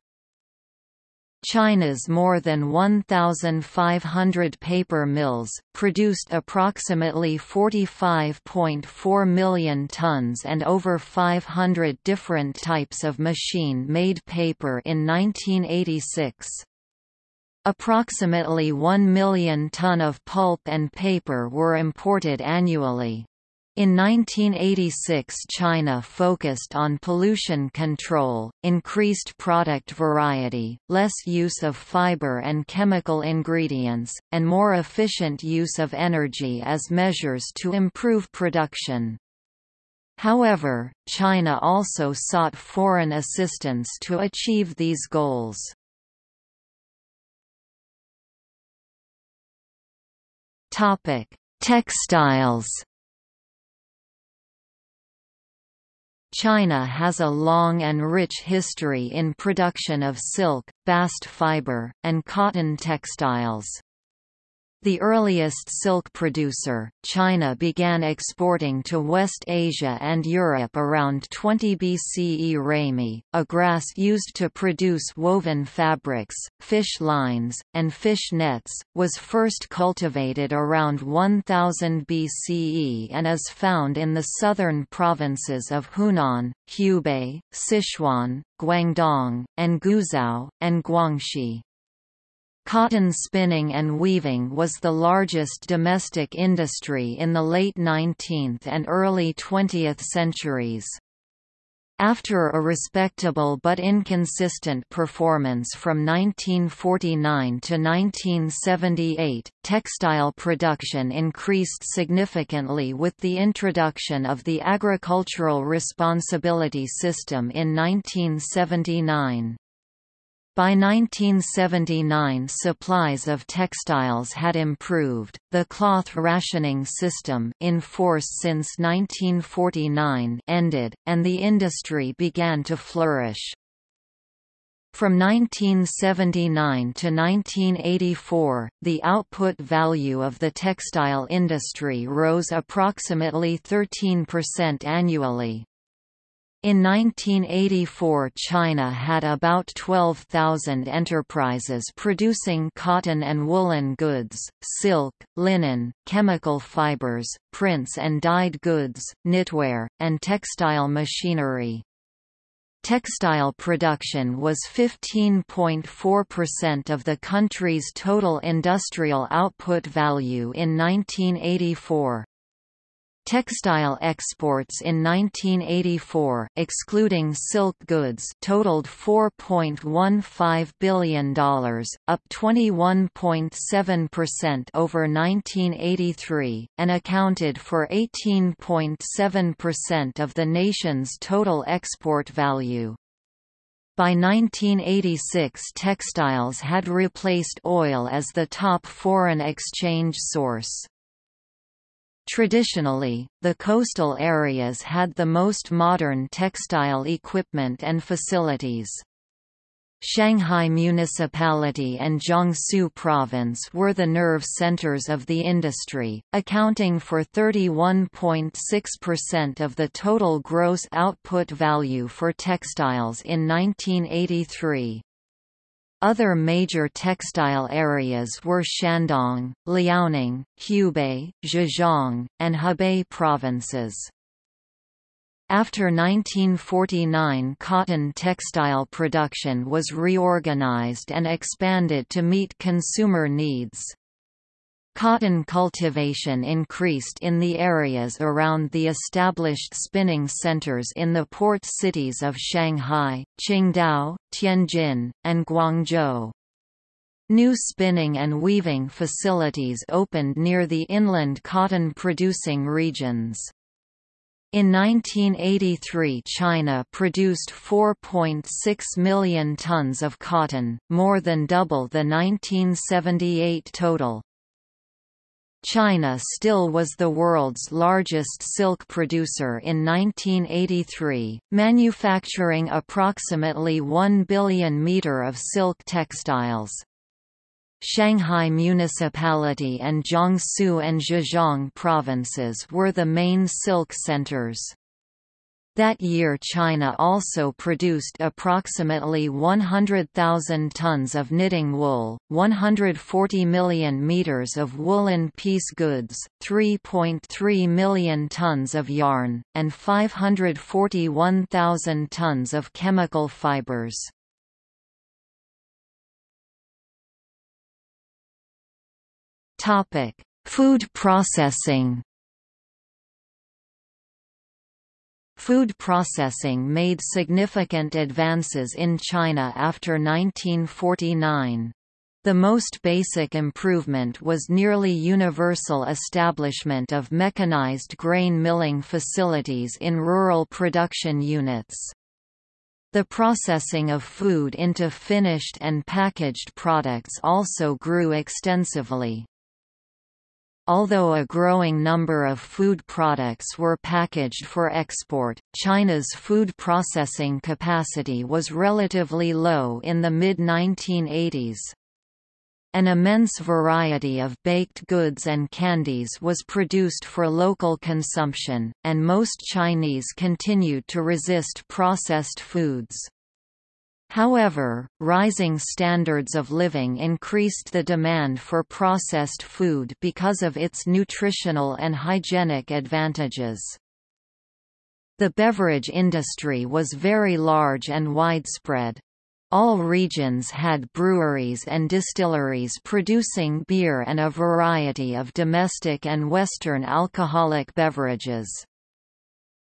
China's more than 1,500 paper mills, produced approximately 45.4 million tons and over 500 different types of machine-made paper in 1986. Approximately 1 million ton of pulp and paper were imported annually. In 1986 China focused on pollution control, increased product variety, less use of fiber and chemical ingredients, and more efficient use of energy as measures to improve production. However, China also sought foreign assistance to achieve these goals. Textiles China has a long and rich history in production of silk, bast fiber, and cotton textiles. The earliest silk producer, China began exporting to West Asia and Europe around 20 BCE. Ramie, a grass used to produce woven fabrics, fish lines, and fish nets, was first cultivated around 1000 BCE and is found in the southern provinces of Hunan, Hubei, Sichuan, Guangdong, and Guizhou, and Guangxi. Cotton spinning and weaving was the largest domestic industry in the late 19th and early 20th centuries. After a respectable but inconsistent performance from 1949 to 1978, textile production increased significantly with the introduction of the Agricultural Responsibility System in 1979. By 1979 supplies of textiles had improved, the cloth rationing system in force since 1949 ended, and the industry began to flourish. From 1979 to 1984, the output value of the textile industry rose approximately 13% annually. In 1984 China had about 12,000 enterprises producing cotton and woolen goods, silk, linen, chemical fibers, prints and dyed goods, knitwear, and textile machinery. Textile production was 15.4% of the country's total industrial output value in 1984. Textile exports in 1984, excluding silk goods, totaled $4.15 billion, up 21.7% over 1983, and accounted for 18.7% of the nation's total export value. By 1986 textiles had replaced oil as the top foreign exchange source. Traditionally, the coastal areas had the most modern textile equipment and facilities. Shanghai Municipality and Jiangsu Province were the nerve centers of the industry, accounting for 31.6% of the total gross output value for textiles in 1983. Other major textile areas were Shandong, Liaoning, Hubei, Zhejiang, and Hebei provinces. After 1949 cotton textile production was reorganized and expanded to meet consumer needs. Cotton cultivation increased in the areas around the established spinning centers in the port cities of Shanghai, Qingdao, Tianjin, and Guangzhou. New spinning and weaving facilities opened near the inland cotton-producing regions. In 1983 China produced 4.6 million tons of cotton, more than double the 1978 total. China still was the world's largest silk producer in 1983, manufacturing approximately 1 billion meter of silk textiles. Shanghai Municipality and Jiangsu and Zhejiang provinces were the main silk centers. That year China also produced approximately 100,000 tons of knitting wool, 140 million meters of woolen piece goods, 3.3 million tons of yarn, and 541,000 tons of chemical fibers. Food processing Food processing made significant advances in China after 1949. The most basic improvement was nearly universal establishment of mechanized grain milling facilities in rural production units. The processing of food into finished and packaged products also grew extensively. Although a growing number of food products were packaged for export, China's food processing capacity was relatively low in the mid-1980s. An immense variety of baked goods and candies was produced for local consumption, and most Chinese continued to resist processed foods. However, rising standards of living increased the demand for processed food because of its nutritional and hygienic advantages. The beverage industry was very large and widespread. All regions had breweries and distilleries producing beer and a variety of domestic and Western alcoholic beverages.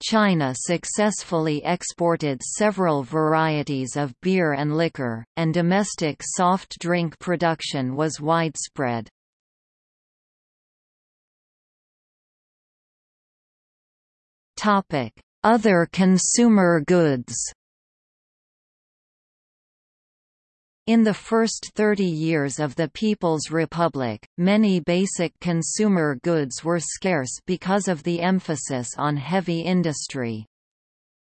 China successfully exported several varieties of beer and liquor, and domestic soft drink production was widespread. Other consumer goods In the first 30 years of the People's Republic, many basic consumer goods were scarce because of the emphasis on heavy industry.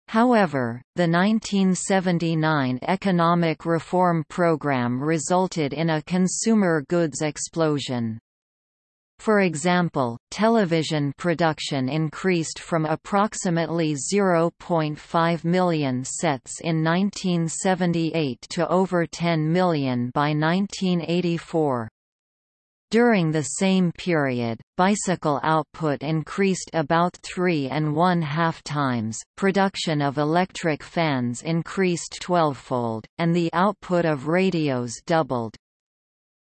However, the 1979 economic reform program resulted in a consumer goods explosion. For example, television production increased from approximately 0.5 million sets in 1978 to over 10 million by 1984. During the same period, bicycle output increased about three and one-half times, production of electric fans increased twelvefold, and the output of radios doubled.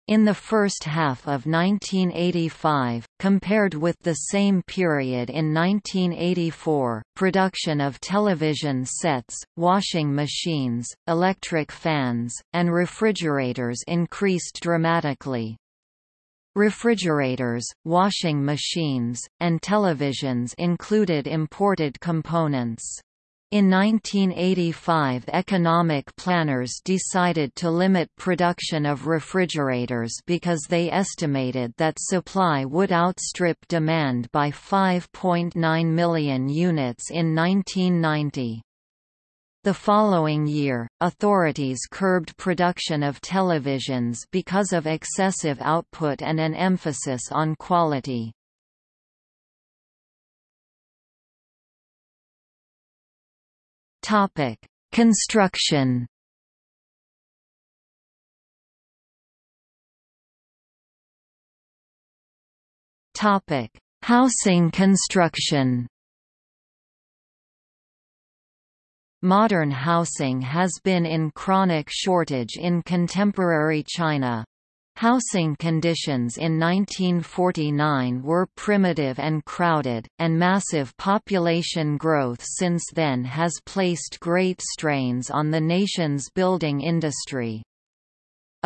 In the first half of 1985, compared with the same period in 1984, production of television sets, washing machines, electric fans, and refrigerators increased dramatically. Refrigerators, washing machines, and televisions included imported components. In 1985 economic planners decided to limit production of refrigerators because they estimated that supply would outstrip demand by 5.9 million units in 1990. The following year, authorities curbed production of televisions because of excessive output and an emphasis on quality. Topic: Construction. Topic: Housing construction. Modern housing has been in chronic shortage in contemporary China. Housing conditions in 1949 were primitive and crowded, and massive population growth since then has placed great strains on the nation's building industry.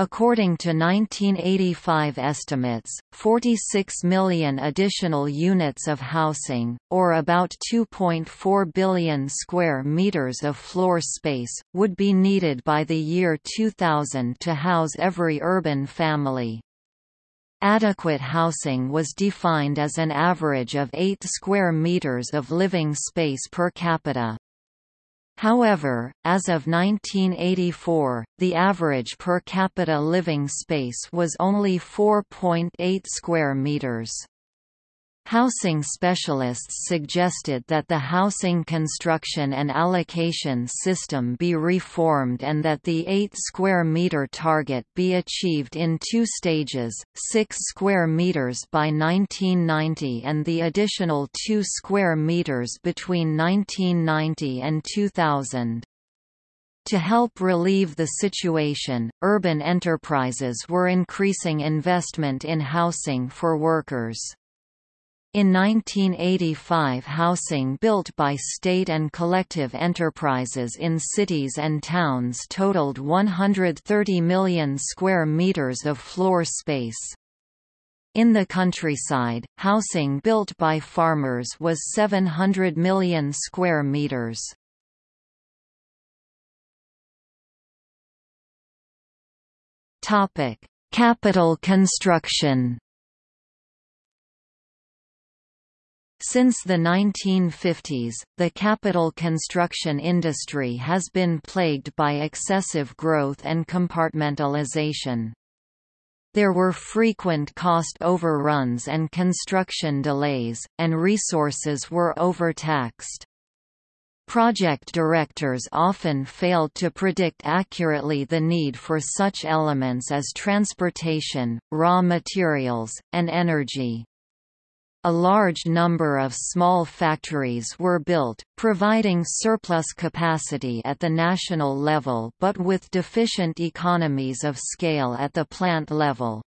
According to 1985 estimates, 46 million additional units of housing, or about 2.4 billion square meters of floor space, would be needed by the year 2000 to house every urban family. Adequate housing was defined as an average of 8 square meters of living space per capita. However, as of 1984, the average per capita living space was only 4.8 square meters. Housing specialists suggested that the housing construction and allocation system be reformed and that the 8 square meter target be achieved in two stages, 6 square meters by 1990 and the additional 2 square meters between 1990 and 2000. To help relieve the situation, urban enterprises were increasing investment in housing for workers. In 1985 housing built by state and collective enterprises in cities and towns totaled 130 million square meters of floor space. In the countryside, housing built by farmers was 700 million square meters. Capital construction Since the 1950s, the capital construction industry has been plagued by excessive growth and compartmentalization. There were frequent cost overruns and construction delays, and resources were overtaxed. Project directors often failed to predict accurately the need for such elements as transportation, raw materials, and energy. A large number of small factories were built, providing surplus capacity at the national level but with deficient economies of scale at the plant level.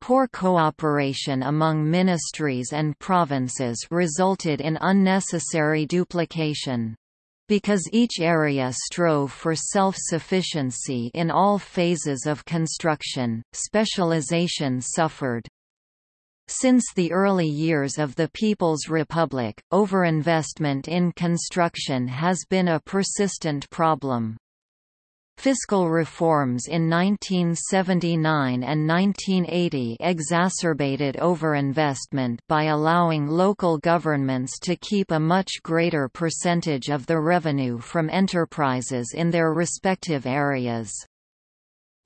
Poor cooperation among ministries and provinces resulted in unnecessary duplication. Because each area strove for self-sufficiency in all phases of construction, specialization suffered. Since the early years of the People's Republic, overinvestment in construction has been a persistent problem. Fiscal reforms in 1979 and 1980 exacerbated overinvestment by allowing local governments to keep a much greater percentage of the revenue from enterprises in their respective areas.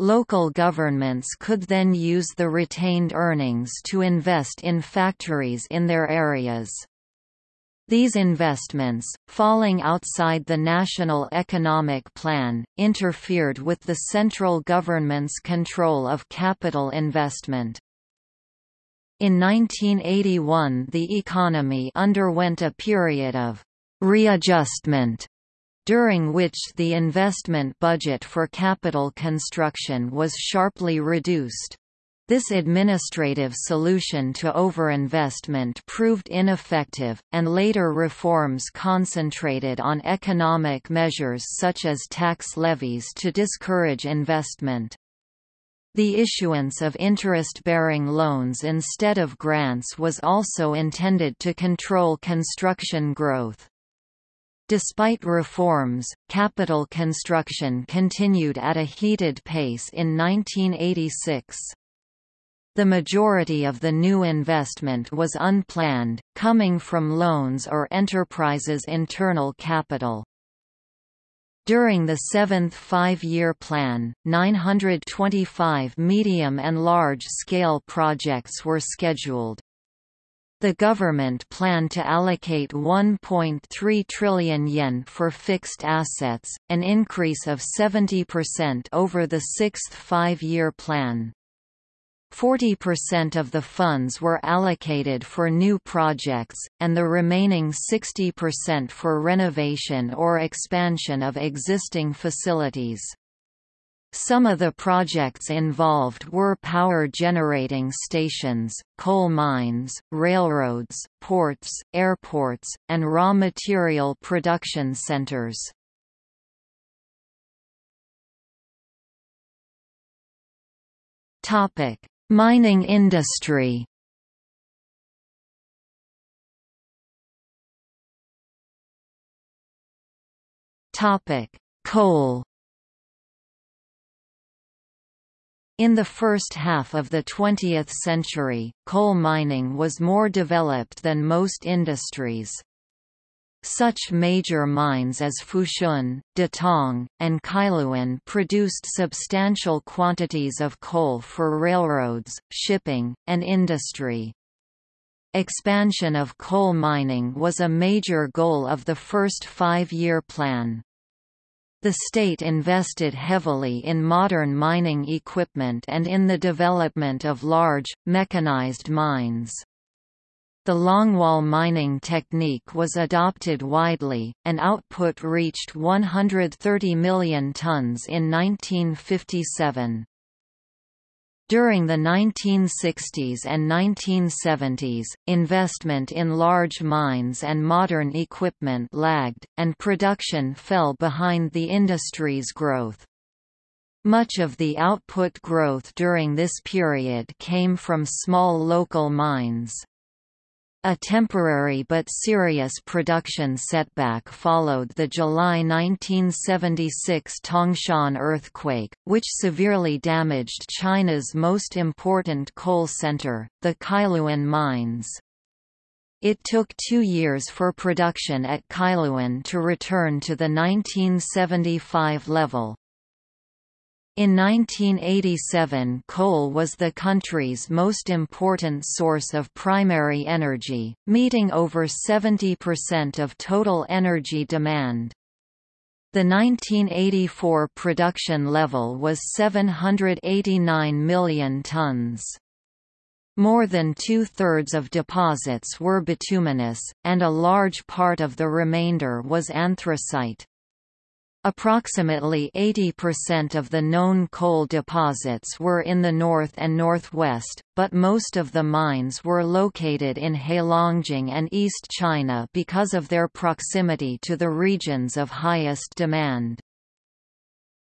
Local governments could then use the retained earnings to invest in factories in their areas. These investments, falling outside the National Economic Plan, interfered with the central government's control of capital investment. In 1981 the economy underwent a period of readjustment during which the investment budget for capital construction was sharply reduced. This administrative solution to overinvestment proved ineffective, and later reforms concentrated on economic measures such as tax levies to discourage investment. The issuance of interest-bearing loans instead of grants was also intended to control construction growth. Despite reforms, capital construction continued at a heated pace in 1986. The majority of the new investment was unplanned, coming from loans or enterprises' internal capital. During the seventh five-year plan, 925 medium and large-scale projects were scheduled. The government planned to allocate 1.3 trillion yen for fixed assets, an increase of 70% over the sixth five-year plan. 40% of the funds were allocated for new projects, and the remaining 60% for renovation or expansion of existing facilities. Some of the projects involved were power generating stations, coal mines, railroads, ports, airports, and raw material production centers. Topic: Mining industry Topic: Coal In the first half of the 20th century, coal mining was more developed than most industries. Such major mines as Fushun, Datong, and Kailuan produced substantial quantities of coal for railroads, shipping, and industry. Expansion of coal mining was a major goal of the first five-year plan. The state invested heavily in modern mining equipment and in the development of large, mechanized mines. The longwall mining technique was adopted widely, and output reached 130 million tons in 1957. During the 1960s and 1970s, investment in large mines and modern equipment lagged, and production fell behind the industry's growth. Much of the output growth during this period came from small local mines. A temporary but serious production setback followed the July 1976 Tangshan earthquake, which severely damaged China's most important coal center, the Kailuan mines. It took two years for production at Kailuan to return to the 1975 level. In 1987 coal was the country's most important source of primary energy, meeting over 70% of total energy demand. The 1984 production level was 789 million tons. More than two-thirds of deposits were bituminous, and a large part of the remainder was anthracite. Approximately 80% of the known coal deposits were in the north and northwest, but most of the mines were located in Heilongjiang and East China because of their proximity to the regions of highest demand.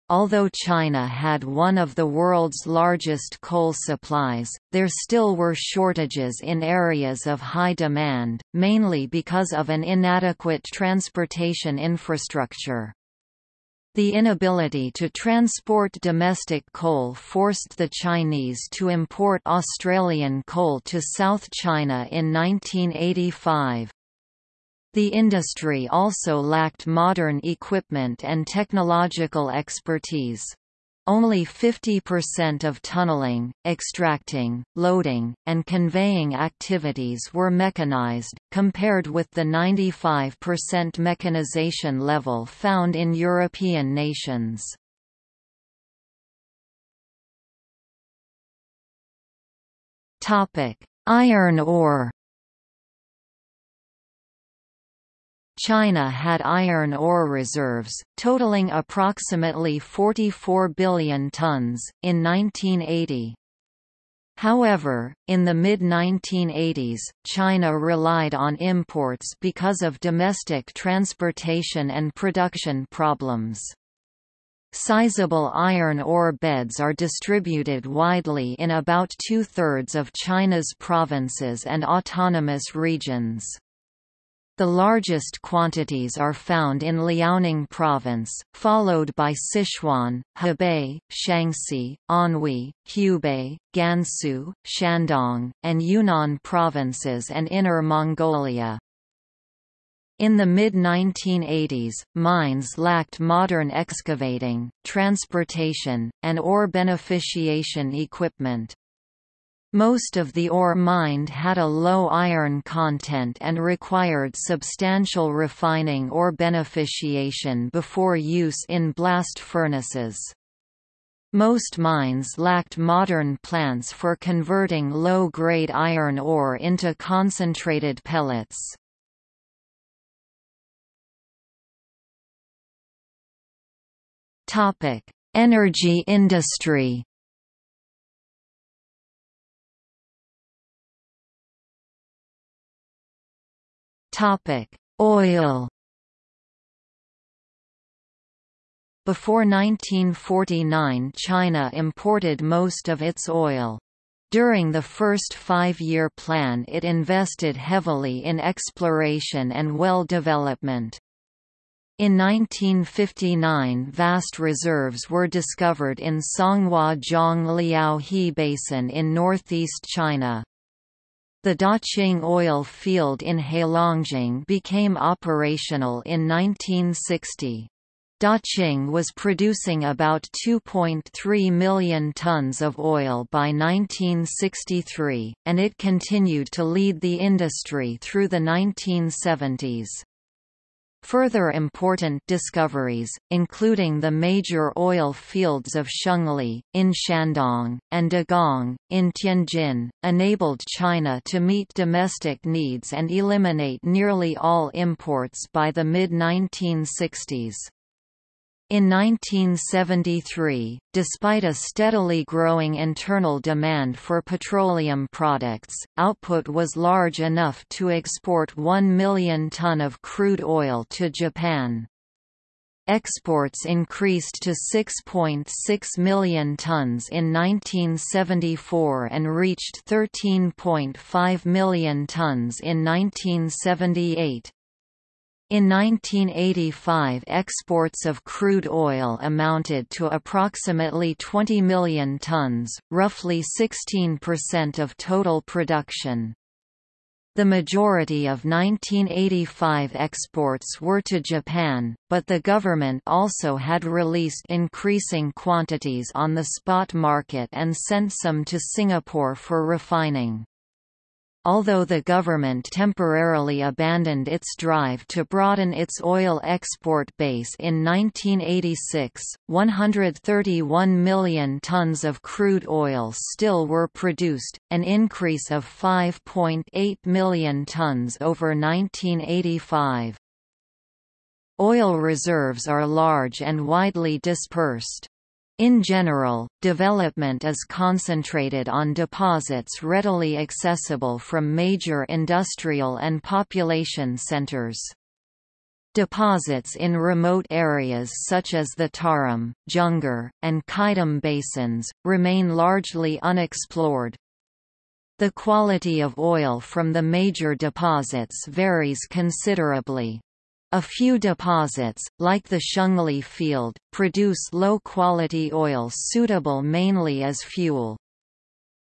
Although China had one of the world's largest coal supplies, there still were shortages in areas of high demand, mainly because of an inadequate transportation infrastructure. The inability to transport domestic coal forced the Chinese to import Australian coal to South China in 1985. The industry also lacked modern equipment and technological expertise. Only 50% of tunneling, extracting, loading, and conveying activities were mechanized, compared with the 95% mechanization level found in European nations. Iron ore China had iron ore reserves, totaling approximately 44 billion tons, in 1980. However, in the mid-1980s, China relied on imports because of domestic transportation and production problems. Sizable iron ore beds are distributed widely in about two-thirds of China's provinces and autonomous regions. The largest quantities are found in Liaoning Province, followed by Sichuan, Hebei, Shaanxi, Anhui, Hubei, Gansu, Shandong, and Yunnan provinces and Inner Mongolia. In the mid-1980s, mines lacked modern excavating, transportation, and ore beneficiation equipment. Most of the ore mined had a low iron content and required substantial refining or beneficiation before use in blast furnaces. Most mines lacked modern plants for converting low-grade iron ore into concentrated pellets. Energy industry Topic: Oil. Before 1949 China imported most of its oil. During the first five-year plan it invested heavily in exploration and well development. In 1959 vast reserves were discovered in Songhua Jiang Liao He Basin in northeast China. The Daqing oil field in Heilongjiang became operational in 1960. Daqing was producing about 2.3 million tons of oil by 1963, and it continued to lead the industry through the 1970s. Further important discoveries, including the major oil fields of Shengli, in Shandong, and Dagang, in Tianjin, enabled China to meet domestic needs and eliminate nearly all imports by the mid-1960s. In 1973, despite a steadily growing internal demand for petroleum products, output was large enough to export 1 million ton of crude oil to Japan. Exports increased to 6.6 .6 million tons in 1974 and reached 13.5 million tons in 1978. In 1985 exports of crude oil amounted to approximately 20 million tons, roughly 16% of total production. The majority of 1985 exports were to Japan, but the government also had released increasing quantities on the spot market and sent some to Singapore for refining. Although the government temporarily abandoned its drive to broaden its oil export base in 1986, 131 million tons of crude oil still were produced, an increase of 5.8 million tons over 1985. Oil reserves are large and widely dispersed. In general, development is concentrated on deposits readily accessible from major industrial and population centers. Deposits in remote areas such as the Tarim, Junggar, and Qaidam basins, remain largely unexplored. The quality of oil from the major deposits varies considerably. A few deposits, like the Shengli field, produce low-quality oil suitable mainly as fuel.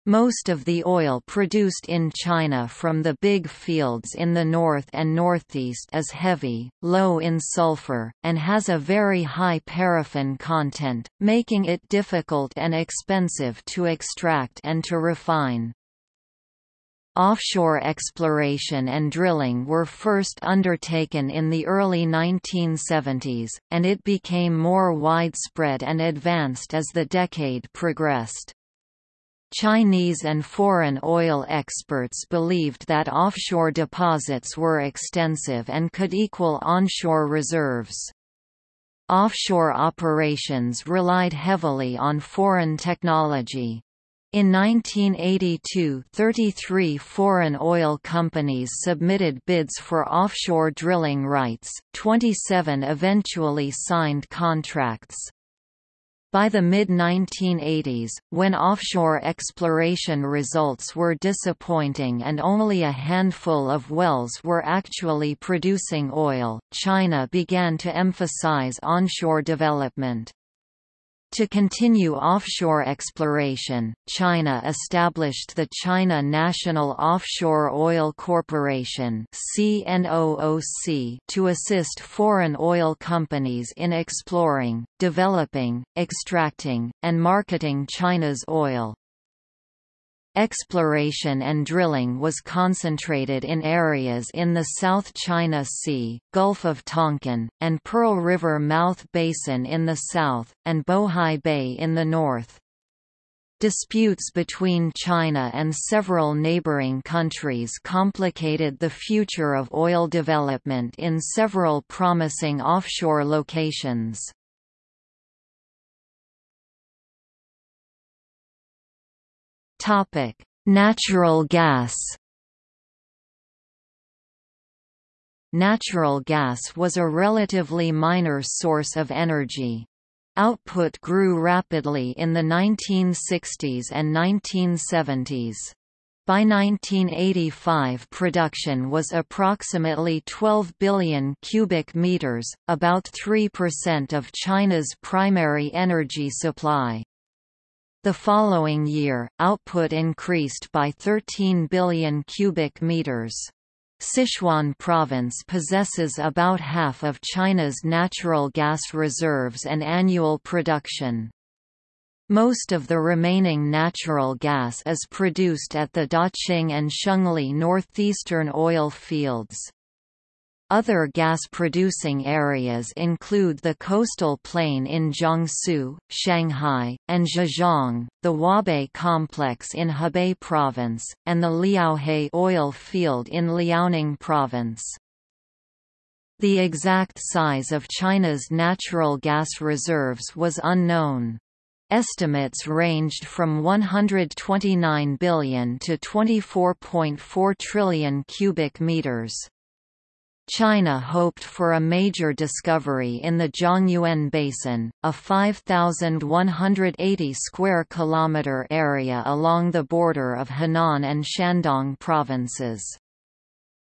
Most of the oil produced in China from the big fields in the north and northeast is heavy, low in sulfur, and has a very high paraffin content, making it difficult and expensive to extract and to refine. Offshore exploration and drilling were first undertaken in the early 1970s, and it became more widespread and advanced as the decade progressed. Chinese and foreign oil experts believed that offshore deposits were extensive and could equal onshore reserves. Offshore operations relied heavily on foreign technology, in 1982 33 foreign oil companies submitted bids for offshore drilling rights, 27 eventually signed contracts. By the mid-1980s, when offshore exploration results were disappointing and only a handful of wells were actually producing oil, China began to emphasize onshore development. To continue offshore exploration, China established the China National Offshore Oil Corporation to assist foreign oil companies in exploring, developing, extracting, and marketing China's oil. Exploration and drilling was concentrated in areas in the South China Sea, Gulf of Tonkin, and Pearl River Mouth Basin in the south, and Bohai Bay in the north. Disputes between China and several neighboring countries complicated the future of oil development in several promising offshore locations. Topic: Natural gas. Natural gas was a relatively minor source of energy. Output grew rapidly in the 1960s and 1970s. By 1985 production was approximately 12 billion cubic meters, about 3% of China's primary energy supply. The following year, output increased by 13 billion cubic meters. Sichuan province possesses about half of China's natural gas reserves and annual production. Most of the remaining natural gas is produced at the Daqing and Shengli northeastern oil fields. Other gas-producing areas include the coastal plain in Jiangsu, Shanghai, and Zhejiang, the Huabei complex in Hebei province, and the Liaohe oil field in Liaoning province. The exact size of China's natural gas reserves was unknown. Estimates ranged from 129 billion to 24.4 trillion cubic meters. China hoped for a major discovery in the Zhongyuan Basin, a 5,180 square kilometer area along the border of Henan and Shandong provinces.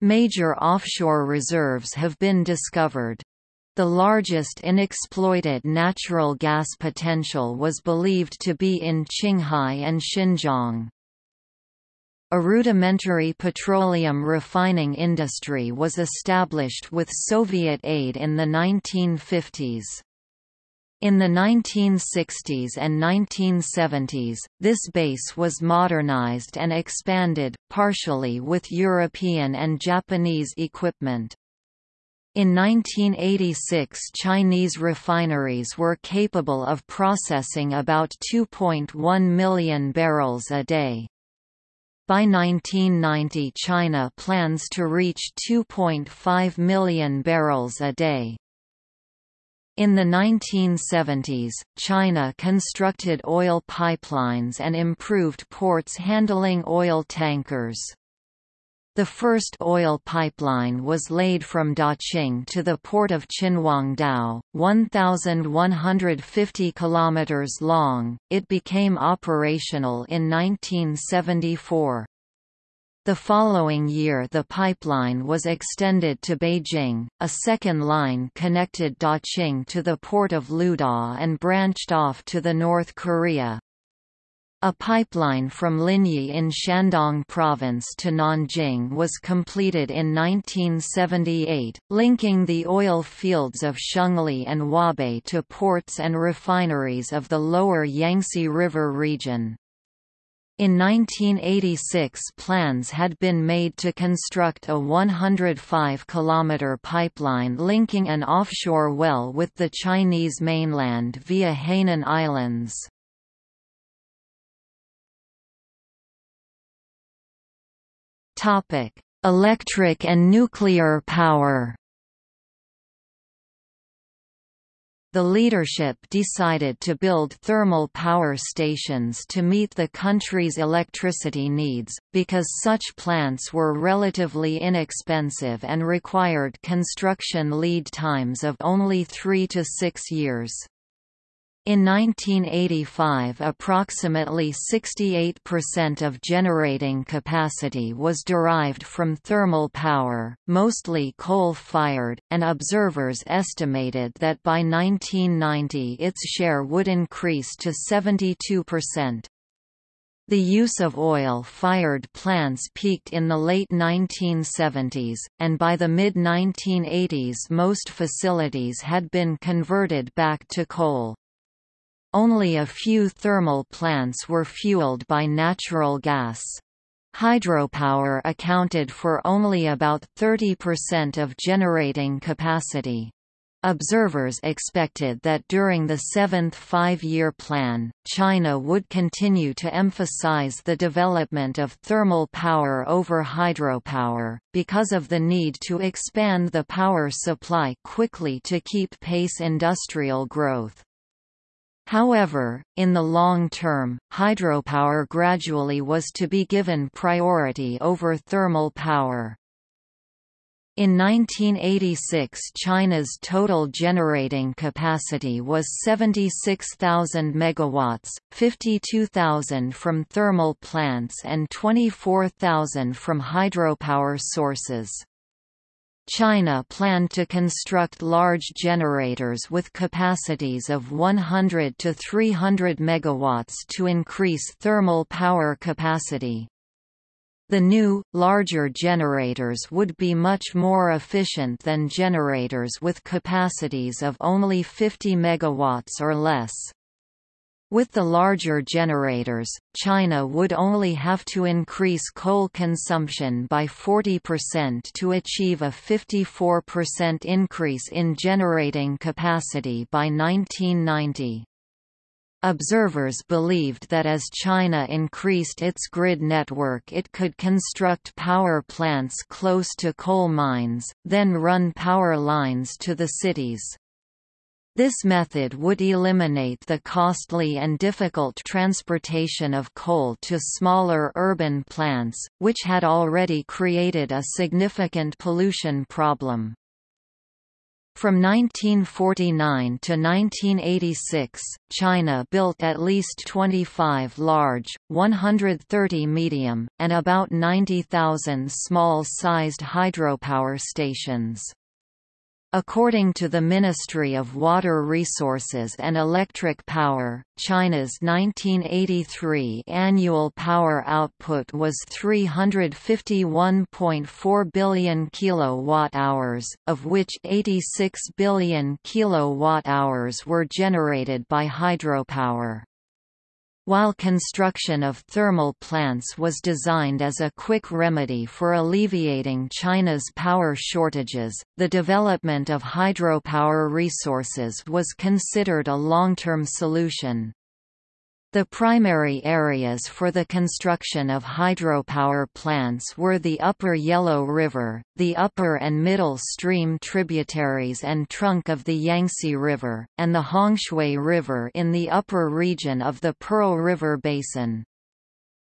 Major offshore reserves have been discovered. The largest unexploited natural gas potential was believed to be in Qinghai and Xinjiang. A rudimentary petroleum refining industry was established with Soviet aid in the 1950s. In the 1960s and 1970s, this base was modernized and expanded, partially with European and Japanese equipment. In 1986 Chinese refineries were capable of processing about 2.1 million barrels a day. By 1990 China plans to reach 2.5 million barrels a day. In the 1970s, China constructed oil pipelines and improved ports handling oil tankers. The first oil pipeline was laid from Daqing to the port of Qinhuangdao, 1,150 kilometers long. It became operational in 1974. The following year the pipeline was extended to Beijing, a second line connected Daqing to the port of Luda and branched off to the North Korea. A pipeline from Linyi in Shandong province to Nanjing was completed in 1978, linking the oil fields of Shengli and Huabei to ports and refineries of the lower Yangtze River region. In 1986 plans had been made to construct a 105-kilometre pipeline linking an offshore well with the Chinese mainland via Hainan Islands. Topic: Electric and nuclear power. The leadership decided to build thermal power stations to meet the country's electricity needs, because such plants were relatively inexpensive and required construction lead times of only three to six years. In 1985 approximately 68% of generating capacity was derived from thermal power, mostly coal-fired, and observers estimated that by 1990 its share would increase to 72%. The use of oil-fired plants peaked in the late 1970s, and by the mid-1980s most facilities had been converted back to coal. Only a few thermal plants were fueled by natural gas. Hydropower accounted for only about 30% of generating capacity. Observers expected that during the seventh five-year plan, China would continue to emphasize the development of thermal power over hydropower, because of the need to expand the power supply quickly to keep pace industrial growth. However, in the long term, hydropower gradually was to be given priority over thermal power. In 1986 China's total generating capacity was 76,000 megawatts, 52,000 from thermal plants and 24,000 from hydropower sources. China planned to construct large generators with capacities of 100 to 300 megawatts to increase thermal power capacity. The new, larger generators would be much more efficient than generators with capacities of only 50 MW or less. With the larger generators, China would only have to increase coal consumption by 40% to achieve a 54% increase in generating capacity by 1990. Observers believed that as China increased its grid network it could construct power plants close to coal mines, then run power lines to the cities. This method would eliminate the costly and difficult transportation of coal to smaller urban plants, which had already created a significant pollution problem. From 1949 to 1986, China built at least 25 large, 130 medium, and about 90,000 small-sized hydropower stations. According to the Ministry of Water Resources and Electric Power, China's 1983 annual power output was 351.4 billion kilowatt-hours, of which 86 billion kilowatt-hours were generated by hydropower. While construction of thermal plants was designed as a quick remedy for alleviating China's power shortages, the development of hydropower resources was considered a long-term solution. The primary areas for the construction of hydropower plants were the Upper Yellow River, the upper and middle stream tributaries and trunk of the Yangtze River, and the Hongshui River in the upper region of the Pearl River Basin.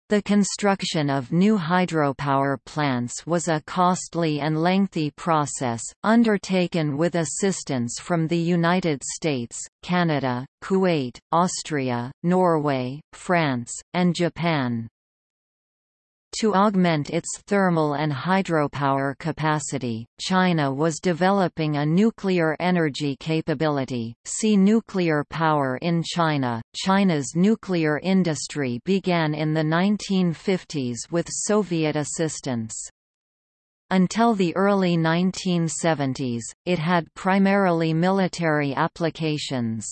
The construction of new hydropower plants was a costly and lengthy process, undertaken with assistance from the United States, Canada, Kuwait, Austria, Norway, France, and Japan. To augment its thermal and hydropower capacity, China was developing a nuclear energy capability. See nuclear power in China. China's nuclear industry began in the 1950s with Soviet assistance. Until the early 1970s, it had primarily military applications.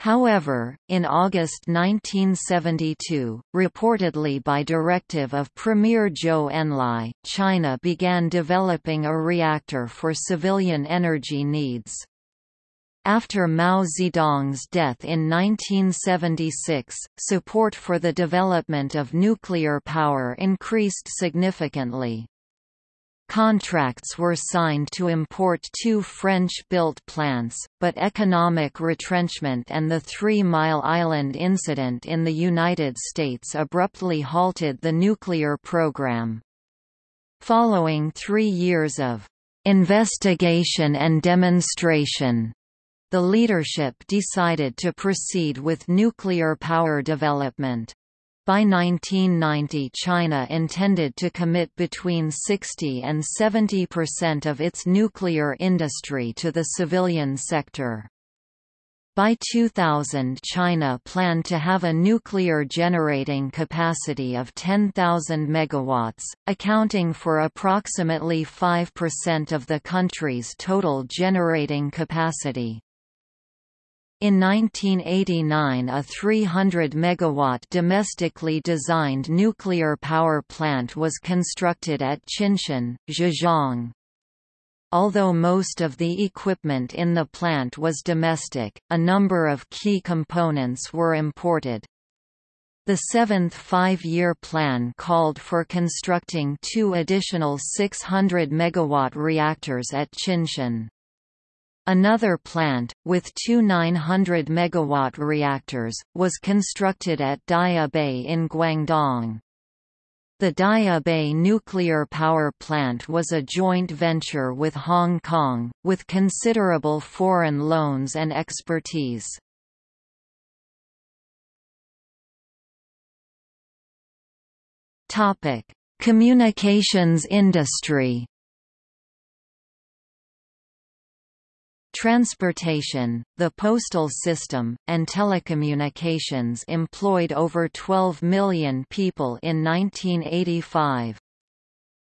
However, in August 1972, reportedly by directive of Premier Zhou Enlai, China began developing a reactor for civilian energy needs. After Mao Zedong's death in 1976, support for the development of nuclear power increased significantly. Contracts were signed to import two French-built plants, but economic retrenchment and the Three Mile Island incident in the United States abruptly halted the nuclear program. Following three years of investigation and demonstration, the leadership decided to proceed with nuclear power development. By 1990 China intended to commit between 60 and 70 percent of its nuclear industry to the civilian sector. By 2000 China planned to have a nuclear generating capacity of 10,000 megawatts, accounting for approximately 5% of the country's total generating capacity. In 1989 a 300 megawatt domestically designed nuclear power plant was constructed at Qinshan, Zhejiang. Although most of the equipment in the plant was domestic, a number of key components were imported. The seventh five-year plan called for constructing two additional 600 megawatt reactors at Qinshan. Another plant, with two 900 MW reactors, was constructed at Daya Bay in Guangdong. The Daya Bay nuclear power plant was a joint venture with Hong Kong, with considerable foreign loans and expertise. Communications industry Transportation, the postal system, and telecommunications employed over 12 million people in 1985.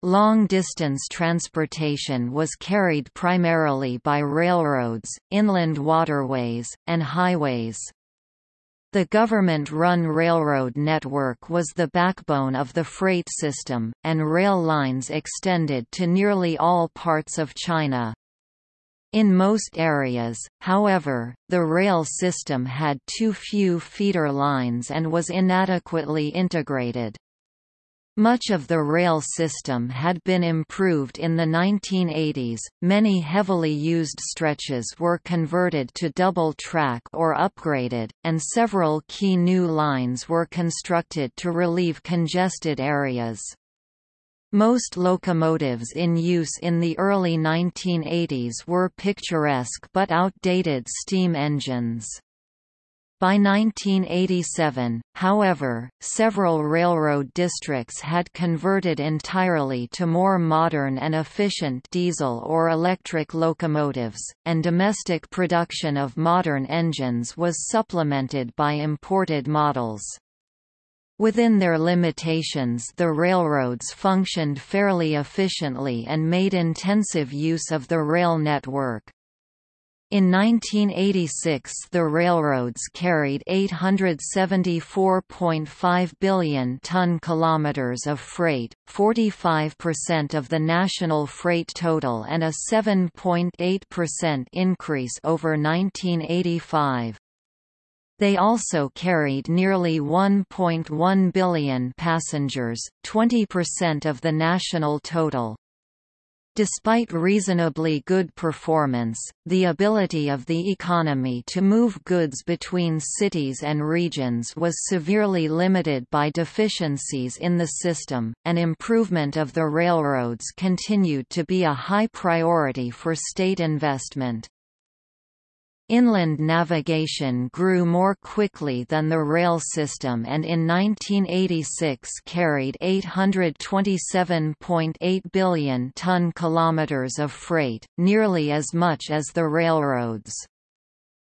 Long-distance transportation was carried primarily by railroads, inland waterways, and highways. The government-run railroad network was the backbone of the freight system, and rail lines extended to nearly all parts of China. In most areas, however, the rail system had too few feeder lines and was inadequately integrated. Much of the rail system had been improved in the 1980s, many heavily used stretches were converted to double-track or upgraded, and several key new lines were constructed to relieve congested areas. Most locomotives in use in the early 1980s were picturesque but outdated steam engines. By 1987, however, several railroad districts had converted entirely to more modern and efficient diesel or electric locomotives, and domestic production of modern engines was supplemented by imported models. Within their limitations the railroads functioned fairly efficiently and made intensive use of the rail network. In 1986 the railroads carried 874.5 billion ton kilometers of freight, 45% of the national freight total and a 7.8% increase over 1985. They also carried nearly 1.1 billion passengers, 20% of the national total. Despite reasonably good performance, the ability of the economy to move goods between cities and regions was severely limited by deficiencies in the system, and improvement of the railroads continued to be a high priority for state investment. Inland navigation grew more quickly than the rail system and in 1986 carried 827.8 billion ton kilometers of freight, nearly as much as the railroads.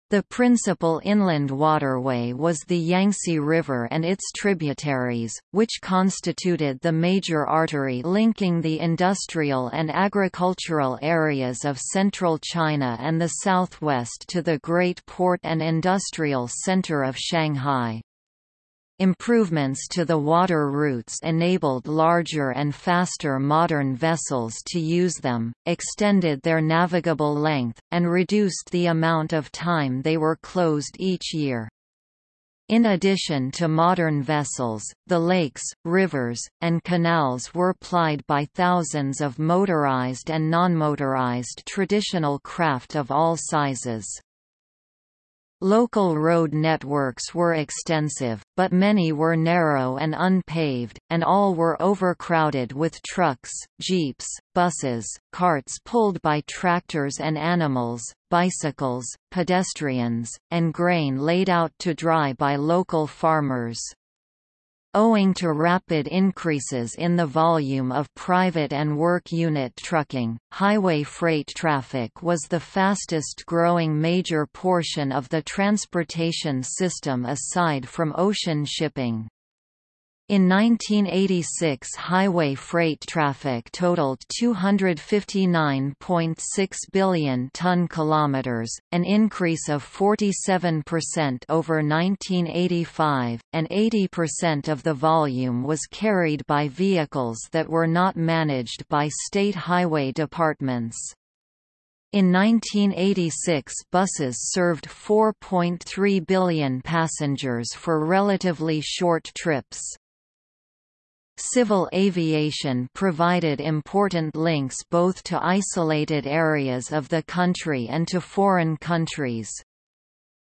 The principal inland waterway was the Yangtze River and its tributaries, which constituted the major artery linking the industrial and agricultural areas of central China and the southwest to the great port and industrial center of Shanghai. Improvements to the water routes enabled larger and faster modern vessels to use them, extended their navigable length, and reduced the amount of time they were closed each year. In addition to modern vessels, the lakes, rivers, and canals were plied by thousands of motorized and non-motorized traditional craft of all sizes. Local road networks were extensive, but many were narrow and unpaved, and all were overcrowded with trucks, jeeps, buses, carts pulled by tractors and animals, bicycles, pedestrians, and grain laid out to dry by local farmers. Owing to rapid increases in the volume of private and work unit trucking, highway freight traffic was the fastest growing major portion of the transportation system aside from ocean shipping. In 1986 highway freight traffic totaled 259.6 billion ton kilometers, an increase of 47% over 1985, and 80% of the volume was carried by vehicles that were not managed by state highway departments. In 1986 buses served 4.3 billion passengers for relatively short trips. Civil aviation provided important links both to isolated areas of the country and to foreign countries.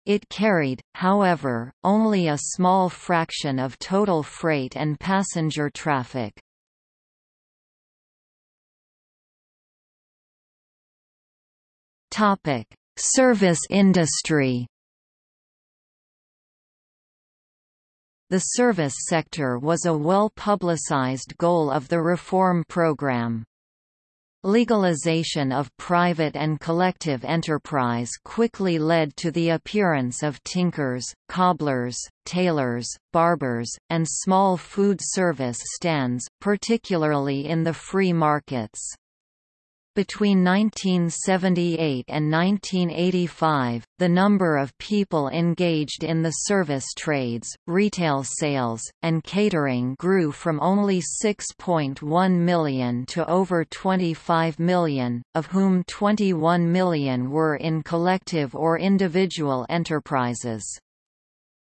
It carried, however, only a small fraction of total freight and passenger traffic. Service industry The service sector was a well-publicized goal of the reform program. Legalization of private and collective enterprise quickly led to the appearance of tinkers, cobblers, tailors, barbers, and small food service stands, particularly in the free markets. Between 1978 and 1985, the number of people engaged in the service trades, retail sales, and catering grew from only 6.1 million to over 25 million, of whom 21 million were in collective or individual enterprises.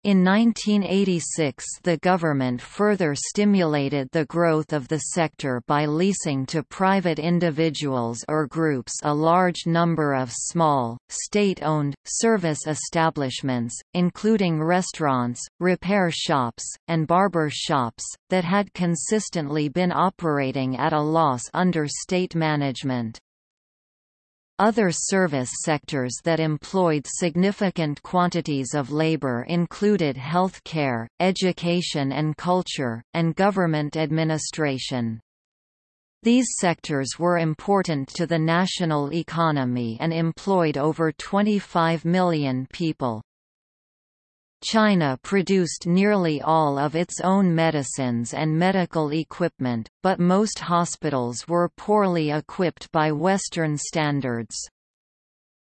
In 1986 the government further stimulated the growth of the sector by leasing to private individuals or groups a large number of small, state-owned, service establishments, including restaurants, repair shops, and barber shops, that had consistently been operating at a loss under state management. Other service sectors that employed significant quantities of labor included health care, education and culture, and government administration. These sectors were important to the national economy and employed over 25 million people. China produced nearly all of its own medicines and medical equipment, but most hospitals were poorly equipped by Western standards.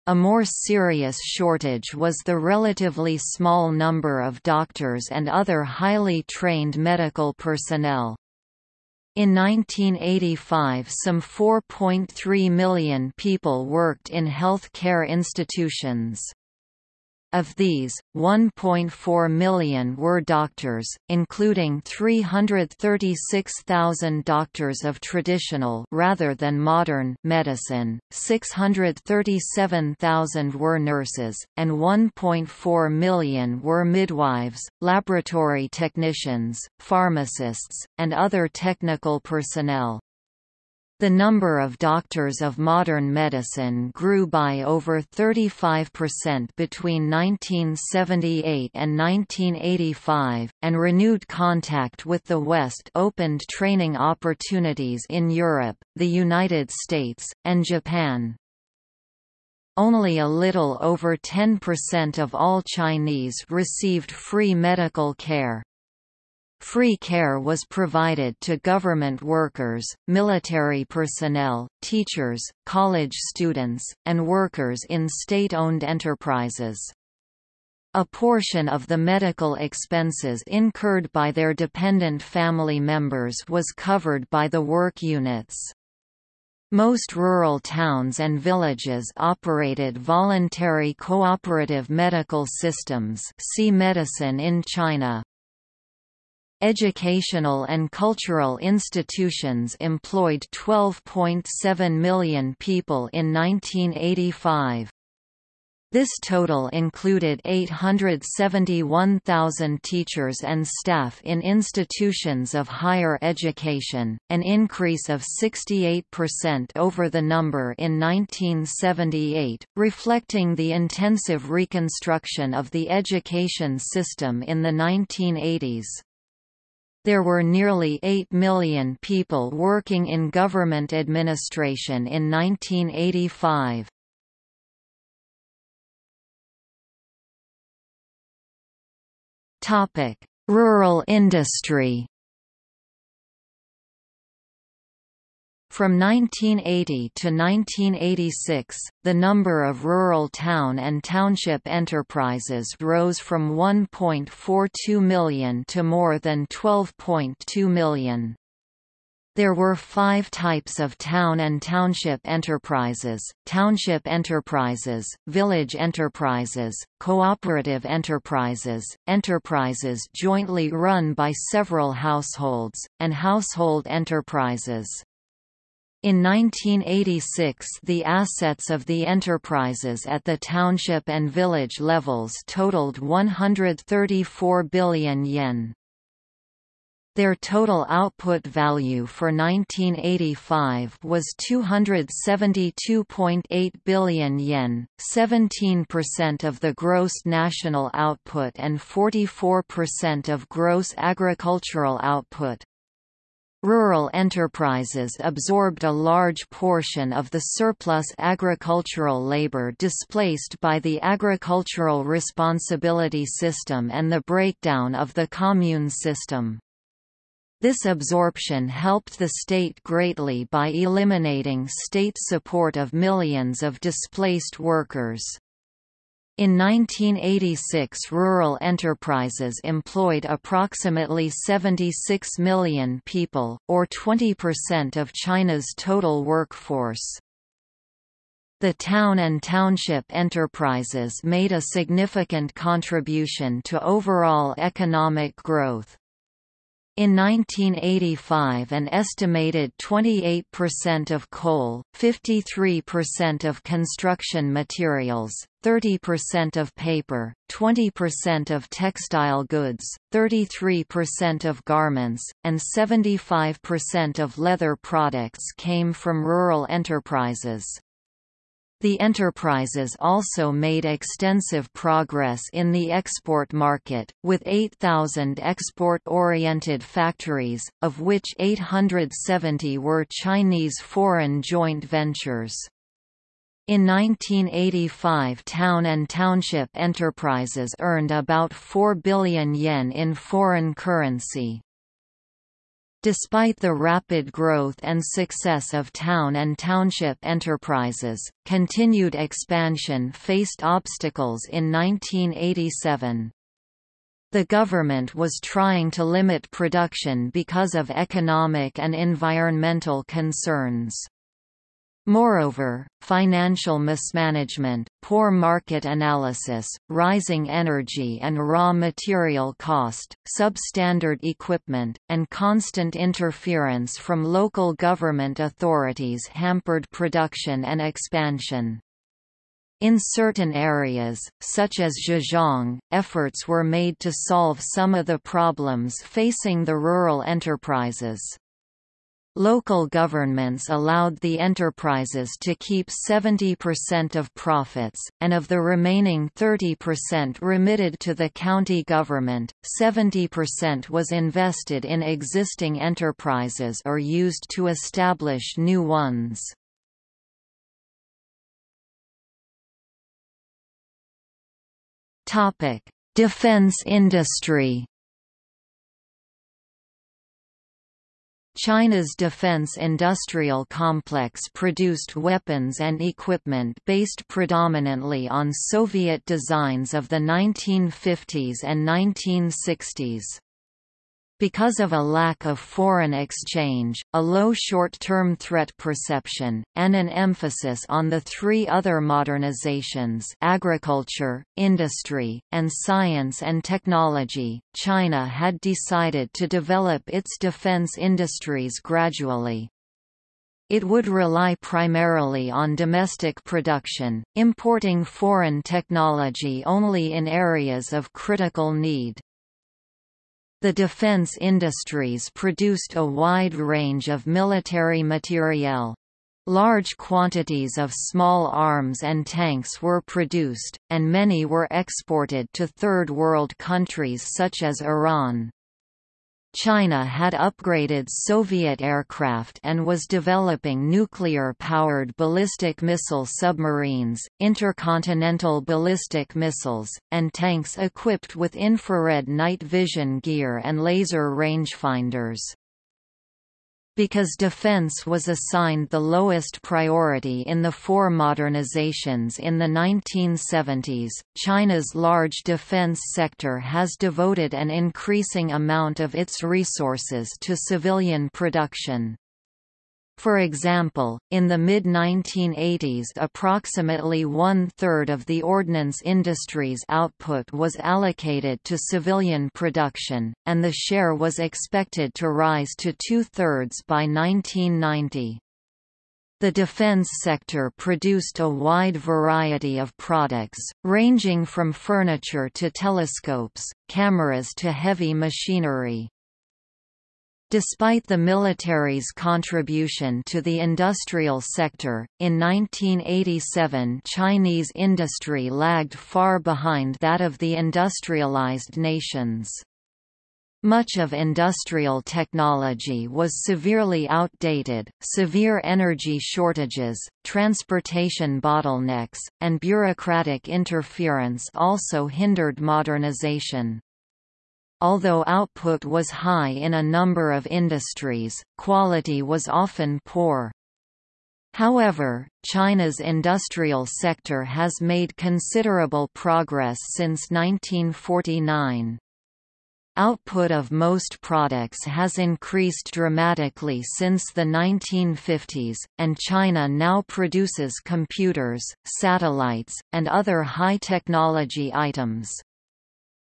A more serious shortage was the relatively small number of doctors and other highly trained medical personnel. In 1985 some 4.3 million people worked in health care institutions. Of these, 1.4 million were doctors, including 336,000 doctors of traditional rather than modern medicine, 637,000 were nurses, and 1.4 million were midwives, laboratory technicians, pharmacists, and other technical personnel. The number of doctors of modern medicine grew by over 35% between 1978 and 1985, and renewed contact with the West opened training opportunities in Europe, the United States, and Japan. Only a little over 10% of all Chinese received free medical care. Free care was provided to government workers, military personnel, teachers, college students, and workers in state-owned enterprises. A portion of the medical expenses incurred by their dependent family members was covered by the work units. Most rural towns and villages operated voluntary cooperative medical systems see medicine in China. Educational and cultural institutions employed 12.7 million people in 1985. This total included 871,000 teachers and staff in institutions of higher education, an increase of 68% over the number in 1978, reflecting the intensive reconstruction of the education system in the 1980s. There were nearly 8 million people working in government administration in 1985. Rural industry From 1980 to 1986, the number of rural town and township enterprises rose from 1.42 million to more than 12.2 million. There were five types of town and township enterprises, township enterprises, village enterprises, cooperative enterprises, enterprises jointly run by several households, and household enterprises. In 1986 the assets of the enterprises at the township and village levels totaled 134 billion yen. Their total output value for 1985 was 272.8 billion yen, 17% of the gross national output and 44% of gross agricultural output. Rural enterprises absorbed a large portion of the surplus agricultural labor displaced by the agricultural responsibility system and the breakdown of the commune system. This absorption helped the state greatly by eliminating state support of millions of displaced workers. In 1986 rural enterprises employed approximately 76 million people, or 20% of China's total workforce. The town and township enterprises made a significant contribution to overall economic growth. In 1985 an estimated 28% of coal, 53% of construction materials, 30% of paper, 20% of textile goods, 33% of garments, and 75% of leather products came from rural enterprises. The enterprises also made extensive progress in the export market, with 8,000 export-oriented factories, of which 870 were Chinese foreign joint ventures. In 1985 town and township enterprises earned about 4 billion yen in foreign currency. Despite the rapid growth and success of town and township enterprises, continued expansion faced obstacles in 1987. The government was trying to limit production because of economic and environmental concerns. Moreover, financial mismanagement, poor market analysis, rising energy and raw material cost, substandard equipment, and constant interference from local government authorities hampered production and expansion. In certain areas, such as Zhejiang, efforts were made to solve some of the problems facing the rural enterprises. Local governments allowed the enterprises to keep 70% of profits, and of the remaining 30% remitted to the county government, 70% was invested in existing enterprises or used to establish new ones. Defense industry China's defense industrial complex produced weapons and equipment based predominantly on Soviet designs of the 1950s and 1960s. Because of a lack of foreign exchange, a low short-term threat perception, and an emphasis on the three other modernizations agriculture, industry, and science and technology, China had decided to develop its defense industries gradually. It would rely primarily on domestic production, importing foreign technology only in areas of critical need. The defense industries produced a wide range of military materiel. Large quantities of small arms and tanks were produced, and many were exported to Third World countries such as Iran. China had upgraded Soviet aircraft and was developing nuclear-powered ballistic missile submarines, intercontinental ballistic missiles, and tanks equipped with infrared night vision gear and laser rangefinders. Because defense was assigned the lowest priority in the four modernizations in the 1970s, China's large defense sector has devoted an increasing amount of its resources to civilian production. For example, in the mid-1980s approximately one-third of the ordnance industry's output was allocated to civilian production, and the share was expected to rise to two-thirds by 1990. The defense sector produced a wide variety of products, ranging from furniture to telescopes, cameras to heavy machinery. Despite the military's contribution to the industrial sector, in 1987 Chinese industry lagged far behind that of the industrialized nations. Much of industrial technology was severely outdated, severe energy shortages, transportation bottlenecks, and bureaucratic interference also hindered modernization. Although output was high in a number of industries, quality was often poor. However, China's industrial sector has made considerable progress since 1949. Output of most products has increased dramatically since the 1950s, and China now produces computers, satellites, and other high-technology items.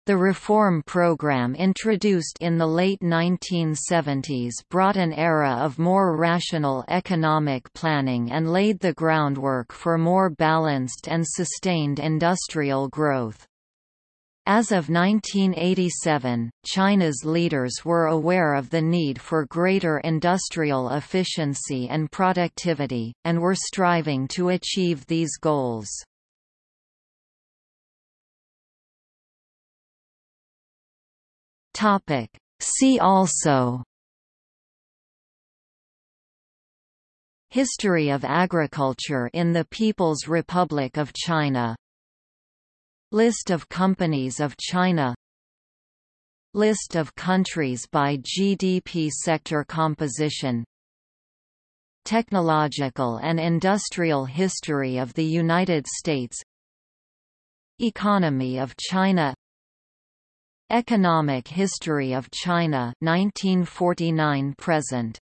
The reform program introduced in the late 1970s brought an era of more rational economic planning and laid the groundwork for more balanced and sustained industrial growth. As of 1987, China's leaders were aware of the need for greater industrial efficiency and productivity, and were striving to achieve these goals. See also. History of agriculture in the People's Republic of China. List of companies of China. List of countries by GDP sector composition. Technological and industrial history of the United States. Economy of China Economic history of China 1949 present